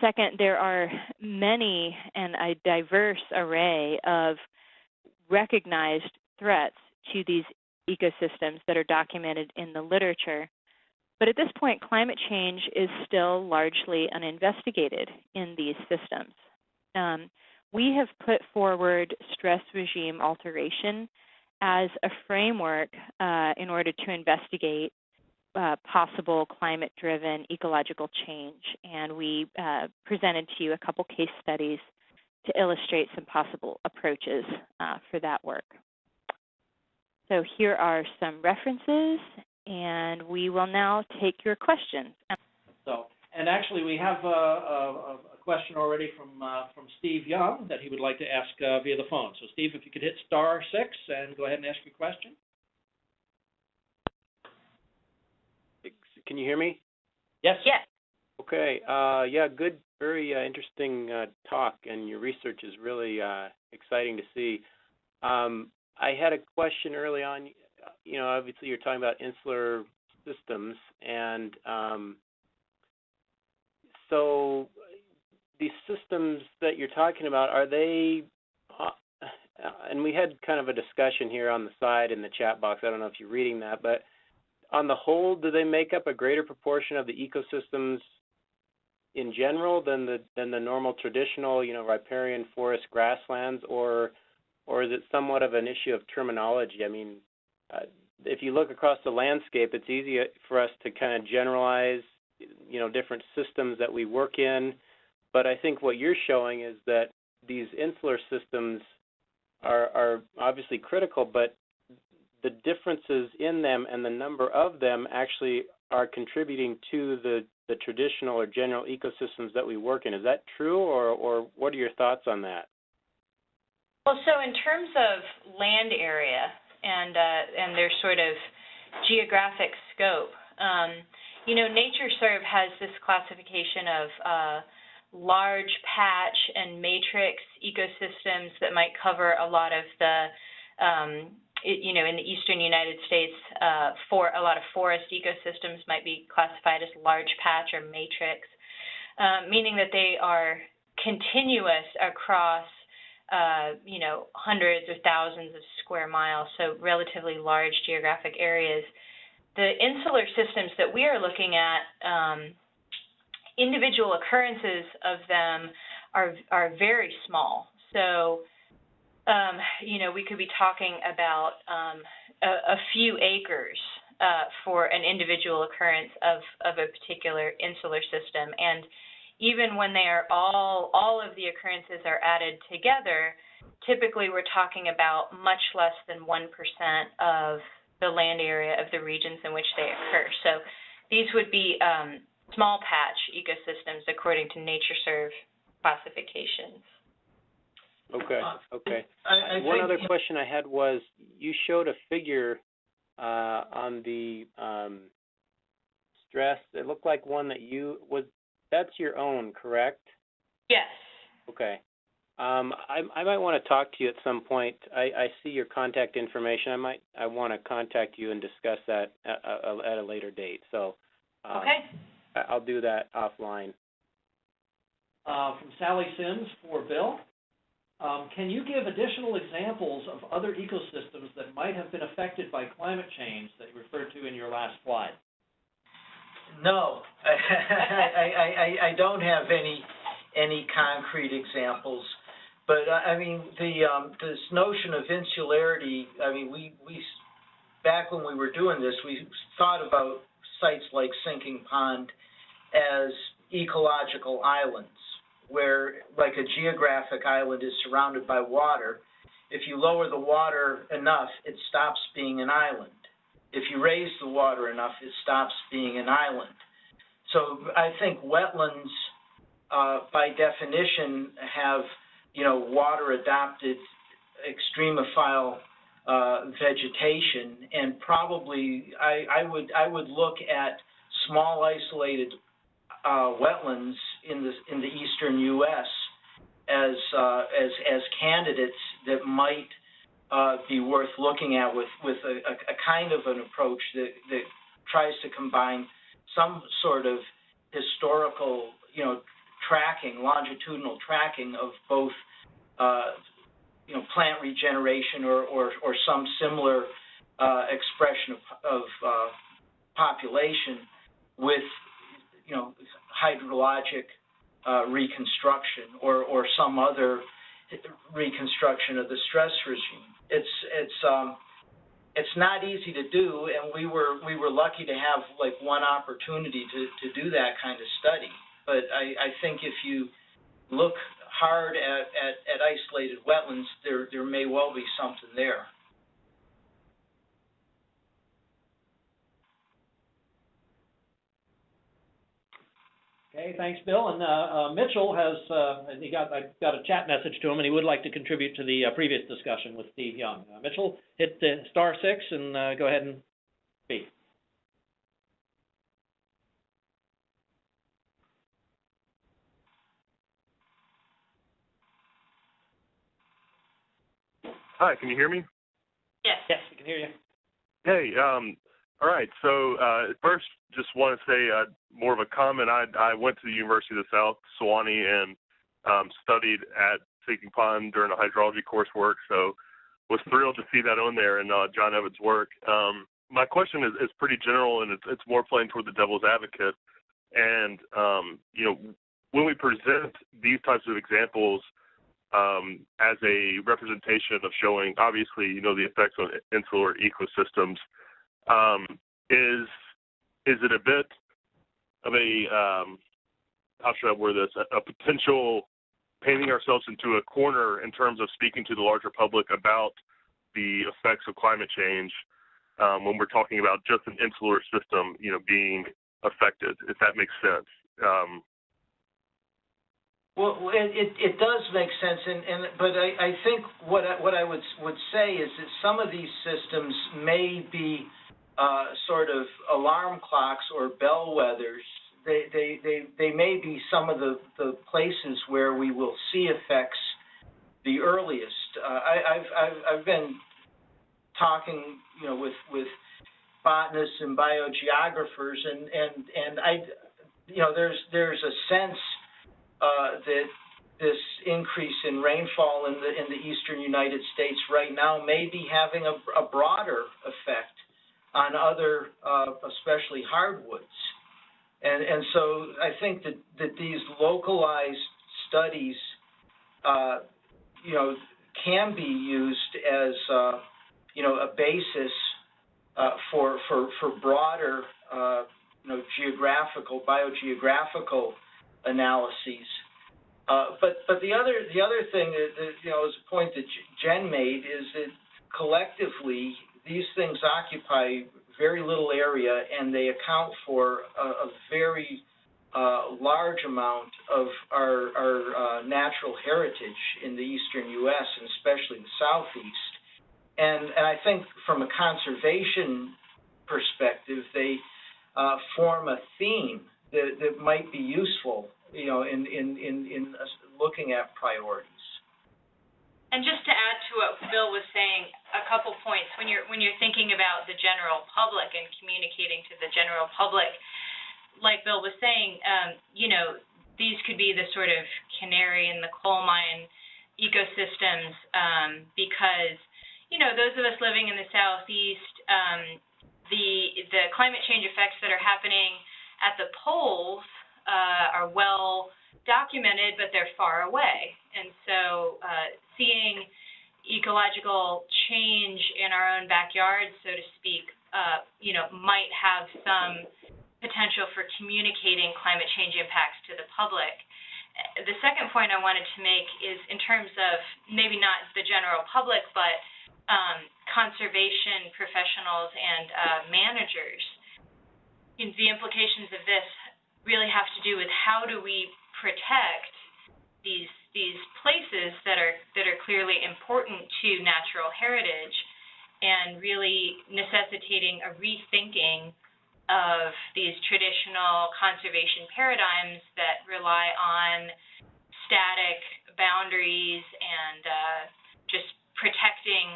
second, there are many and a diverse array of recognized threats to these ecosystems that are documented in the literature. But at this point, climate change is still largely uninvestigated in these systems. Um, we have put forward stress regime alteration as a framework uh, in order to investigate uh, possible climate-driven ecological change. And we uh, presented to you a couple case studies to illustrate some possible approaches uh, for that work. So here are some references, and we will now take your questions. So, and actually, we have a, a, a question already from uh, from Steve Young that he would like to ask uh, via the phone. So, Steve, if you could hit star six and go ahead and ask your question. Can you hear me? Yes. Yes. Okay. Uh, yeah, good, very uh, interesting uh, talk, and your research is really uh, exciting to see. Um, I had a question early on. You know, obviously you're talking about insular systems, and um, so these systems that you're talking about are they? Uh, and we had kind of a discussion here on the side in the chat box. I don't know if you're reading that, but on the whole, do they make up a greater proportion of the ecosystems in general than the than the normal traditional, you know, riparian forest grasslands, or or is it somewhat of an issue of terminology? I mean, uh, if you look across the landscape, it's easy for us to kind of generalize, you know, different systems that we work in. But I think what you're showing is that these insular systems are, are obviously critical, but the differences in them and the number of them actually are contributing to the, the traditional or general ecosystems that we work in. Is that true, or, or what are your thoughts on that? Well, so in terms of land area and uh, and their sort of geographic scope, um, you know, NatureServe has this classification of uh, large patch and matrix ecosystems that might cover a lot of the, um, you know, in the eastern United States, uh, for a lot of forest ecosystems might be classified as large patch or matrix, uh, meaning that they are continuous across uh, you know, hundreds or thousands of square miles, so relatively large geographic areas. The insular systems that we are looking at, um, individual occurrences of them are are very small. So, um, you know, we could be talking about um, a, a, few acres uh, for an individual occurrence of of a particular insular system, and even when they are all all of the occurrences are added together, typically we're talking about much less than 1% of the land area of the regions in which they occur. So these would be um, small patch ecosystems according to NatureServe classifications. Okay, Uh, okay. I, I One think, other question I had was, you showed a figure uh, on the um, stress. It looked like one that you was. That's your own, correct? Yes. Okay. Um, I, I might want to talk to you at some point. I, I see your contact information. I might I want to contact you and discuss that at, at a later date. So um, Okay. I- I'll do that offline. Uh, from Sally Sims for Bill. Um, can you give additional examples of other ecosystems that might have been affected by climate change that you referred to in your last slide? no, I, I, I, I don't have any, any concrete examples. But, uh, I mean, the, um, this notion of insularity, I mean, we, we, back when we were doing this, we thought about sites like Sinking Pond as ecological islands, where, like a geographic island is surrounded by water. If you lower the water enough, it stops being an island. If you raise the water enough, it stops being an island. So I think wetlands, uh, by definition, have, you know, water adapted extremophile uh, vegetation, and probably I, I would I would look at small isolated uh, wetlands in the in the eastern U.S. as uh, as as candidates that might uh, be worth looking at with with a, a, kind of an approach that that tries to combine some sort of historical you know tracking longitudinal tracking of both uh, you know plant regeneration or or, or some similar uh, expression of, of uh, population with you know hydrologic uh, reconstruction or or some other reconstruction of the stress regime. It's it's um, it's not easy to do, and we were we were lucky to have like one opportunity to to do that kind of study. But I, I think if you look hard at, at, at isolated wetlands, there there may well be something there. Okay, thanks, Bill. And uh, uh, Mitchell has uh, he got, I got a chat message to him, and he would like to contribute to the uh, previous discussion with Steve Young. Uh, Mitchell, hit star six and uh, go ahead and speak. Hi, can you hear me? Yes. Yes, we can hear you. Hey, um, all right. So uh, first, just want to say uh, more of a comment. I I went to the University of the South, Sewanee, and um, studied at Sinking Pond during the hydrology coursework. So was thrilled to see that on there in uh, John Evans' work. Um, my question is, is pretty general, and it's, it's more playing toward the devil's advocate. And um, you know, when we present these types of examples um, as a representation of showing, obviously, you know, the effects on insular ecosystems, um, is is it a bit of a um, how should I word this? A, a potential painting ourselves into a corner in terms of speaking to the larger public about the effects of climate change um, when we're talking about just an insular system, you know, being affected. If that makes sense. Um, Well, it, it, does make sense, and, and, but I, I think what I, what I would, would say is that some of these systems may be, uh, sort of alarm clocks or bellwethers. They, they, they, they may be some of the, the places where we will see effects the earliest. Uh, I, I've, I've, I've been talking, you know, with, with botanists and biogeographers, and, and, and I, you know, there's, there's a sense uh, that this increase in rainfall in the in the eastern United States right now may be having a, a broader effect on other, uh, especially hardwoods, and and so I think that that these localized studies, uh, you know, can be used as uh, you know a basis uh, for for for broader uh, you know geographical biogeographical analyses. Uh, but but the other the other thing that, that you know is a point that Jen made is that collectively these things occupy very little area and they account for a, a very uh, large amount of our, our uh, natural heritage in the eastern U.S. and especially the southeast. And and I think from a conservation perspective, they uh, form a theme that, that might be useful, you know, in, in, in, in looking at priorities. And just to add to what Bill was saying, a couple points. When you're when you're thinking about the general public and communicating to the general public, like Bill was saying, um, you know, these could be the sort of canary in the coal mine ecosystems um, because, you know, those of us living in the southeast, um, the the climate change effects that are happening at the poles uh, are well documented, but they're far away. And so uh, seeing ecological change in our own backyard, so to speak, uh, you know, might have some potential for communicating climate change impacts to the public. The second point I wanted to make is in terms of maybe not the general public, but um, conservation professionals and uh, managers the implications of this really have to do with how do we protect these these places that are that are clearly important to natural heritage and really necessitating a rethinking of these traditional conservation paradigms that rely on static boundaries and uh, just protecting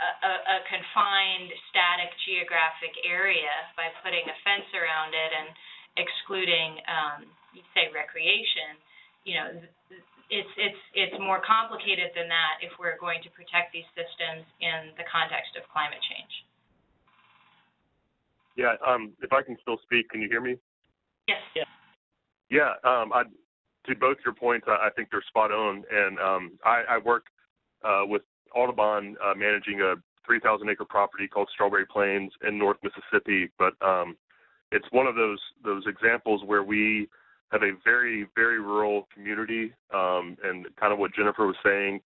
a, a confined, static geographic area by putting a fence around it and excluding, um, say, recreation, you know, it's it's it's more complicated than that if we're going to protect these systems in the context of climate change. Yeah, um, if I can still speak, can you hear me? Yes. Yeah. Yeah, um, I, to both your points, I, I think they're spot on, and um, I, I work uh, with Audubon uh, managing a 3,000 acre property called Strawberry Plains in North Mississippi, but um, it's one of those those examples where we have a very very rural community, um, and kind of what Jennifer was saying,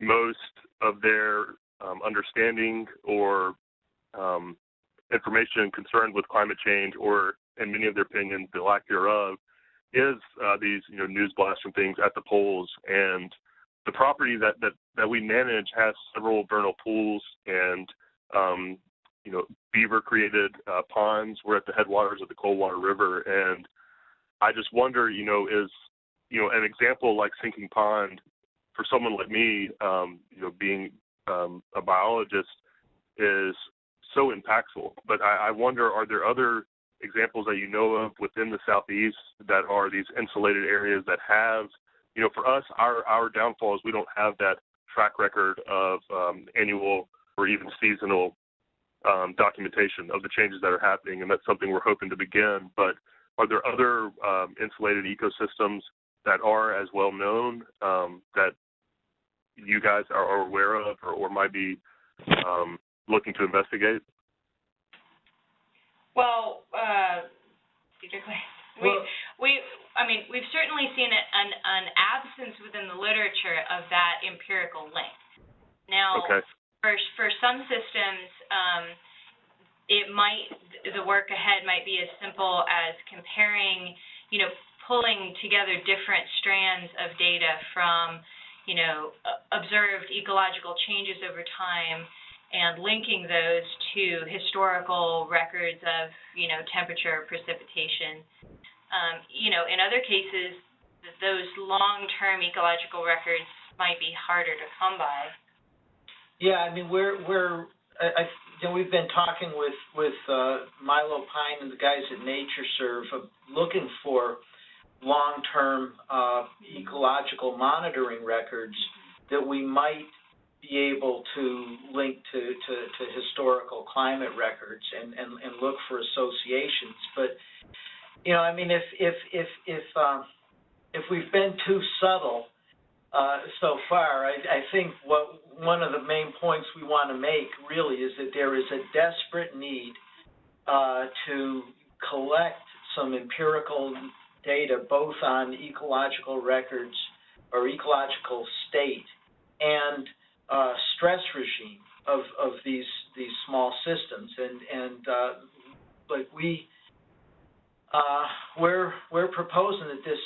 most of their um, understanding or um, information concerned with climate change, or in many of their opinions, the lack thereof, is uh, these you know news blasts and things at the poles and the property that, that, that we manage has several vernal pools and um, you know beaver created uh, ponds. We're at the headwaters of the Coldwater River, and I just wonder, you know, is you know an example like Sinking Pond for someone like me, um, you know, being um, a biologist is so impactful. But I, I wonder, are there other examples that you know of within the southeast that are these insulated areas that have you know, for us, our our downfall is we don't have that track record of um, annual or even seasonal um, documentation of the changes that are happening, and that's something we're hoping to begin. But are there other um, insulated ecosystems that are as well known um, that you guys are, are aware of or, or might be um, looking to investigate? Well, uh, we we I mean we've certainly seen an an absence within the literature of that empirical link. Now, Okay. for for some systems, um, it might the work ahead might be as simple as comparing, you know, pulling together different strands of data from, you know, observed ecological changes over time and linking those to historical records of, you know, temperature, precipitation. Um, you know, in other cases, those long-term ecological records might be harder to come by. Yeah, I mean, we're, we're, I, I, you know, we've been talking with, with, uh, Milo Pyne and the guys at NatureServe, of looking for long-term, uh, ecological monitoring records that we might be able to link to, to, to historical climate records and, and, and look for associations. But, you know, I mean, if, if, if, if, um, if we've been too subtle, uh, so far, I, I think what, one of the main points we want to make really is that there is a desperate need, uh, to collect some empirical data both on ecological records or ecological state and uh, stress regime of, of these these small systems. And and uh, like we uh, we're we're proposing that this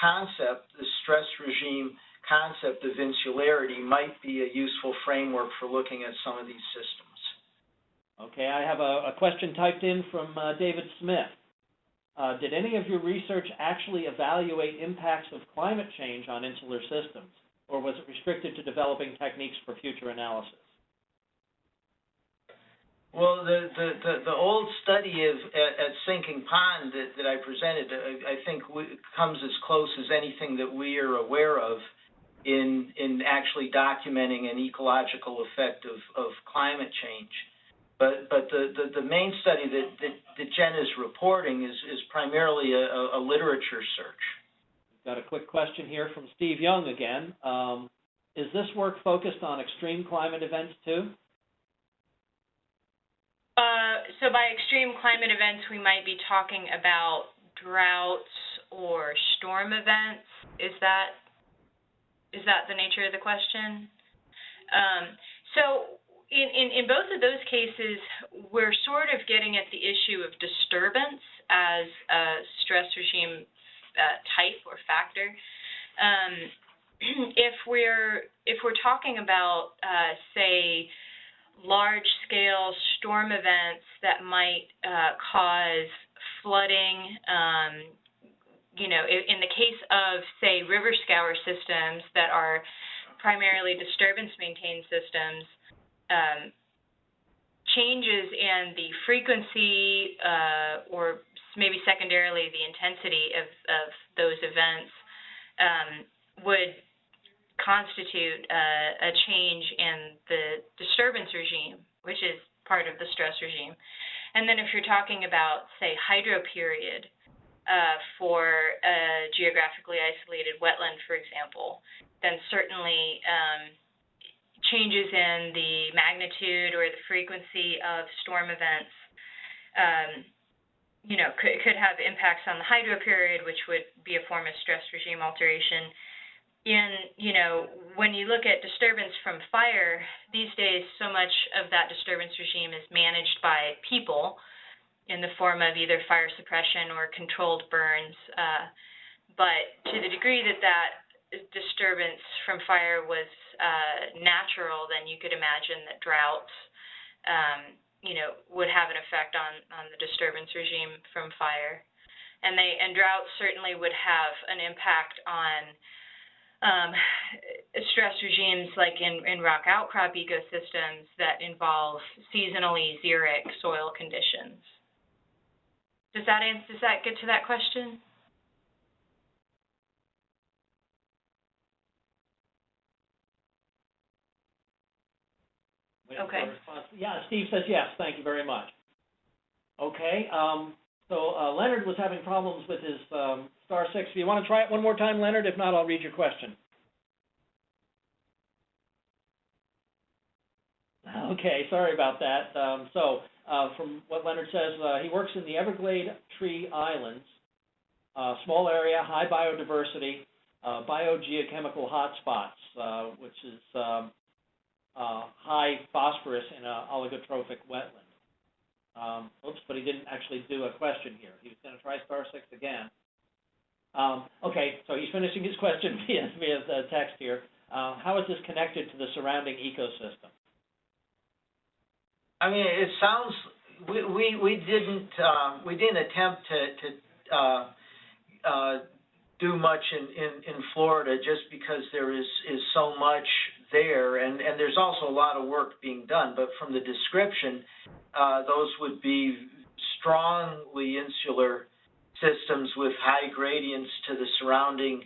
concept, the stress regime concept of insularity might be a useful framework for looking at some of these systems. Okay, I have a, a question typed in from uh, David Smith. Uh, did any of your research actually evaluate impacts of climate change on insular systems, or was it restricted to developing techniques for future analysis? Well, the the the, the old study of at, at Sinking Pond that, that I presented, I, I think we, comes as close as anything that we are aware of in in actually documenting an ecological effect of of climate change. But but the the, the main study that, that that Jen is reporting is is primarily a, a literature search. Got a quick question here from Steve Young again. Um, is this work focused on extreme climate events too? So by extreme climate events, we might be talking about droughts or storm events. Is that is that the nature of the question? Um, so in, in, in both of those cases, we're sort of getting at the issue of disturbance as a stress regime uh, type or factor. Um, if we're if we're talking about uh, say large-scale storm events that might uh, cause flooding. Um, you know, in, the case of, say, river scour systems that are primarily disturbance-maintained systems, um, changes in the frequency uh, or maybe secondarily the intensity of, of those events um, would constitute uh, a change in the disturbance regime, which is part of the stress regime. And then if you're talking about, say, hydro period uh, for a geographically isolated wetland, for example, then certainly um, changes in the magnitude or the frequency of storm events, um, you know, could, could have impacts on the hydro period, which would be a form of stress regime alteration in, you know, when you look at disturbance from fire, these days so much of that disturbance regime is managed by people in the form of either fire suppression or controlled burns. Uh, but to the degree that that disturbance from fire was uh, natural, then you could imagine that droughts, um, you know, would have an effect on, on the disturbance regime from fire. And they and droughts certainly would have an impact on um, stress regimes like in, in rock outcrop ecosystems that involve seasonally xeric soil conditions. Does that answer, does that get to that question? Okay. Yeah, Steve says yes, thank you very much. Okay, um, so uh, Leonard was having problems with his um, star six. Do you want to try it one more time, Leonard? If not, I'll read your question. Okay, sorry about that. Um, so, uh, from what Leonard says, uh, he works in the Everglade Tree Islands, uh, small area, high biodiversity, uh, biogeochemical hotspots, uh, which is um, uh, high phosphorus in an oligotrophic wetland. Um, oops, but he didn't actually do a question here. He was going to try star six again. Um, okay, so he's finishing his question via, via the text here. Uh, how is this connected to the surrounding ecosystem? I mean, it sounds, we, we, we didn't, uh, we didn't attempt to, to, uh, uh, do much in, in, in Florida just because there is, is so much there and, and there's also a lot of work being done, but from the description, uh, those would be strongly insular systems with high gradients to the surrounding,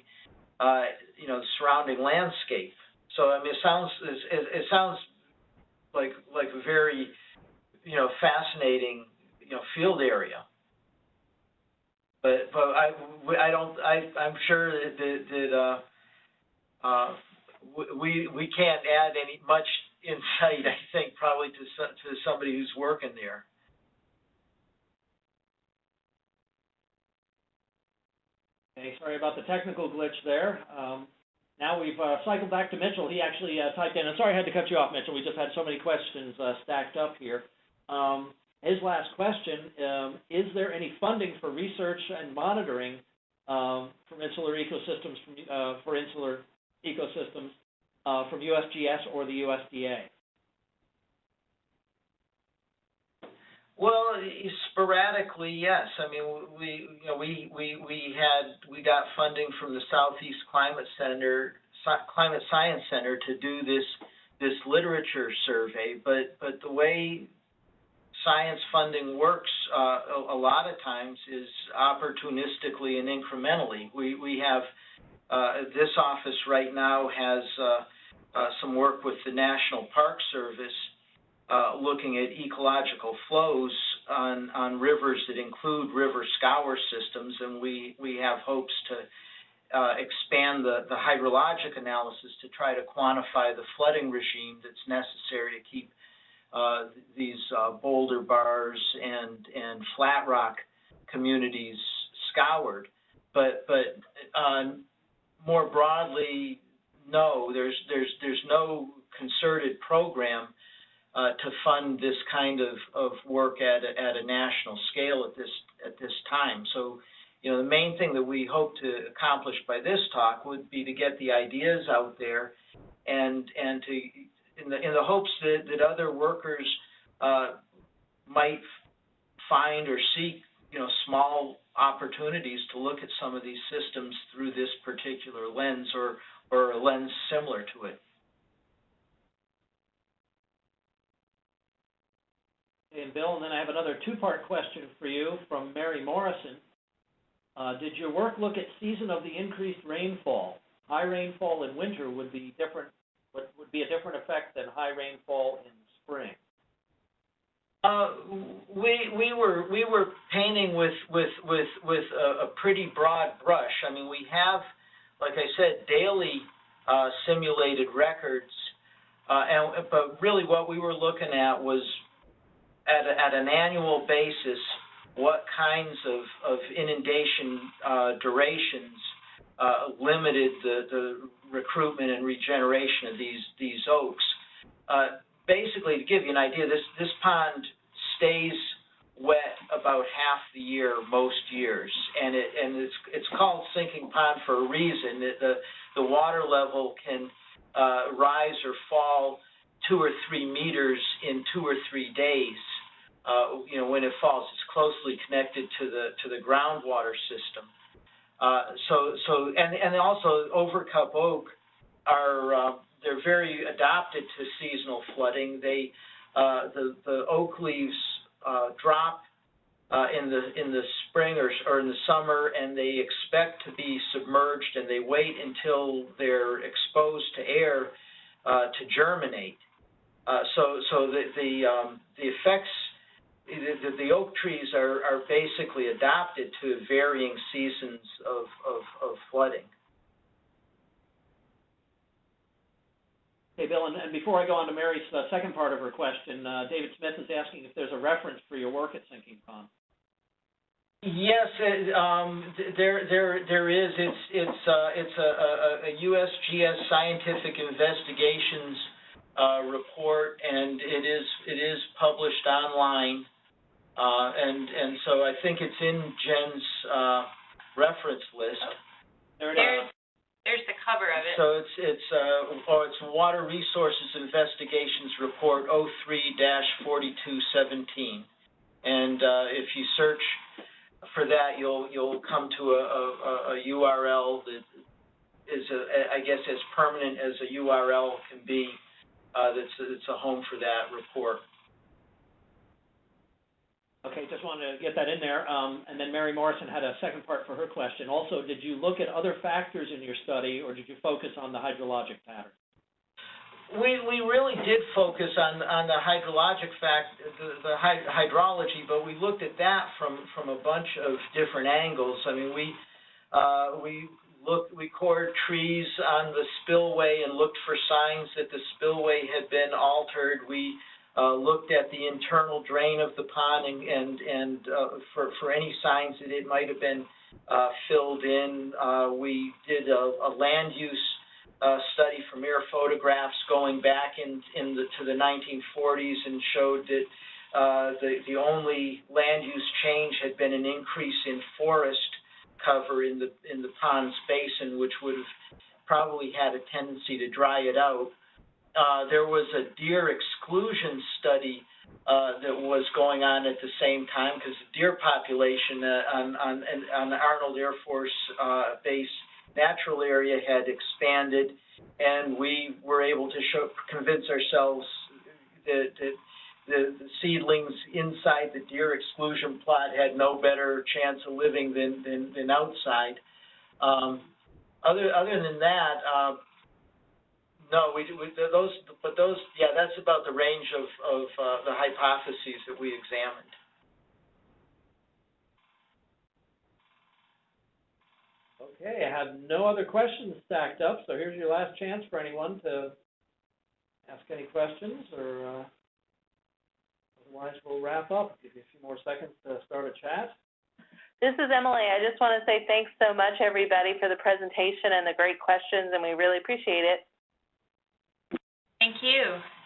uh, you know, surrounding landscape. So, I mean, it sounds, it, it sounds like, like a very, you know, fascinating, you know, field area. But, but I, I don't, I, I'm sure that, that, uh, uh, we, we can't add any, much insight, I think, probably to to somebody who's working there. Okay, sorry about the technical glitch there. Um, now we've uh, cycled back to Mitchell. He actually uh, typed in, I'm sorry I had to cut you off, Mitchell. We just had so many questions uh, stacked up here. Um, his last question, um, is there any funding for research and monitoring um, from insular ecosystems, from, uh, for insular ecosystems uh, from USGS or the USDA? Well, sporadically, yes. I mean, we, you know, we, we, we had, we got funding from the Southeast Climate Center, Climate Science Center to do this, this literature survey, but, but the way science funding works uh, a, lot of times is opportunistically and incrementally. We, we have, uh, this office right now has uh, uh, some work with the National Park Service uh, looking at ecological flows on, on rivers that include river scour systems, and we, we have hopes to uh, expand the, the hydrologic analysis to try to quantify the flooding regime that's necessary to keep uh, these uh, boulder bars and, and flat rock communities scoured. But, but uh, more broadly, no, there's, there's, there's no concerted program uh, to fund this kind of, of work at a, at a national scale at this at this time. So, you know, the main thing that we hope to accomplish by this talk would be to get the ideas out there, and and to in the in the hopes that that other workers uh, might find or seek you know small opportunities to look at some of these systems through this particular lens or or a lens similar to it. And Bill, and then I have another two-part question for you from Mary Morrison. Uh, did your work look at season of the increased rainfall? High rainfall in winter would be different, would, would be a different effect than high rainfall in spring. Uh, we we were we were painting with with with with a, a pretty broad brush. I mean, we have, like I said, daily uh, simulated records, uh, and but really what we were looking at was at, at an annual basis what kinds of, of inundation uh, durations uh, limited the, the recruitment and regeneration of these, these oaks. Uh, basically, to give you an idea, this, this pond stays wet about half the year most years, and it and it's it's called sinking pond for a reason. The the water level can uh, rise or fall two or three meters in two or three days. Uh, you know, when it falls, it's closely connected to the to the groundwater system. Uh, so so and and also overcup oak are uh, they're very adapted to seasonal flooding. They uh, the the oak leaves uh, drop uh, in the in the spring or, or in the summer, and they expect to be submerged, and they wait until they're exposed to air to germinate. So so the the um, the effects the, the oak trees are, are basically adapted to varying seasons of, of, of flooding. Okay, Bill, and, and before I go on to Mary's uh, second part of her question, uh, David Smith is asking if there's a reference for your work at Sinking Pond. Yes, it, um, there, there, there is. It's, it's, uh, it's a, a, a USGS scientific investigations uh, report, and it is, it is published online. Uh, and and so I think it's in Jen's uh, reference list. There it There's, is. there's the cover of it. So it's, it's, uh, oh, it's Water Resources Investigations Report 03-4217, And, uh, if you search for that, you'll, you'll come to a, a, a URL that is, a, I guess, as permanent as a URL can be, uh, that's, it's a home for that report. Okay, just wanted to get that in there. Um, and then Mary Morrison had a second part for her question. Also, did you look at other factors in your study, or did you focus on the hydrologic pattern? We, we really did focus on, on the hydrologic fact, the, the hydrology, but we looked at that from, from a bunch of different angles. I mean, we, uh, we looked, we cored trees on the spillway and looked for signs that the spillway had been altered. We, uh, looked at the internal drain of the pond and, and, and, uh, for, for any signs that it might have been, uh, filled in. Uh, we did a, a land use, uh, study from air photographs going back in, in the, to the 1940s and showed that, uh, the, the only land use change had been an increase in forest cover in the, in the pond's basin, which would have probably had a tendency to dry it out. Uh, there was a deer exclusion study, uh, that was going on at the same time, because the deer population, uh, on, on, on the Arnold Air Force, uh, Base natural area had expanded, and we were able to show, convince ourselves that, that the, the seedlings inside the deer exclusion plot had no better chance of living than, than, than outside. Um, other, other than that, uh, no, we, we, those, but those, yeah, that's about the range of, of, uh, the hypotheses that we examined. Okay, I have no other questions stacked up, so here's your last chance for anyone to ask any questions, or, uh, otherwise we'll wrap up. Give you a few more seconds to start a chat. This is Emily. I just want to say thanks so much, everybody, for the presentation and the great questions, and we really appreciate it. Thank you.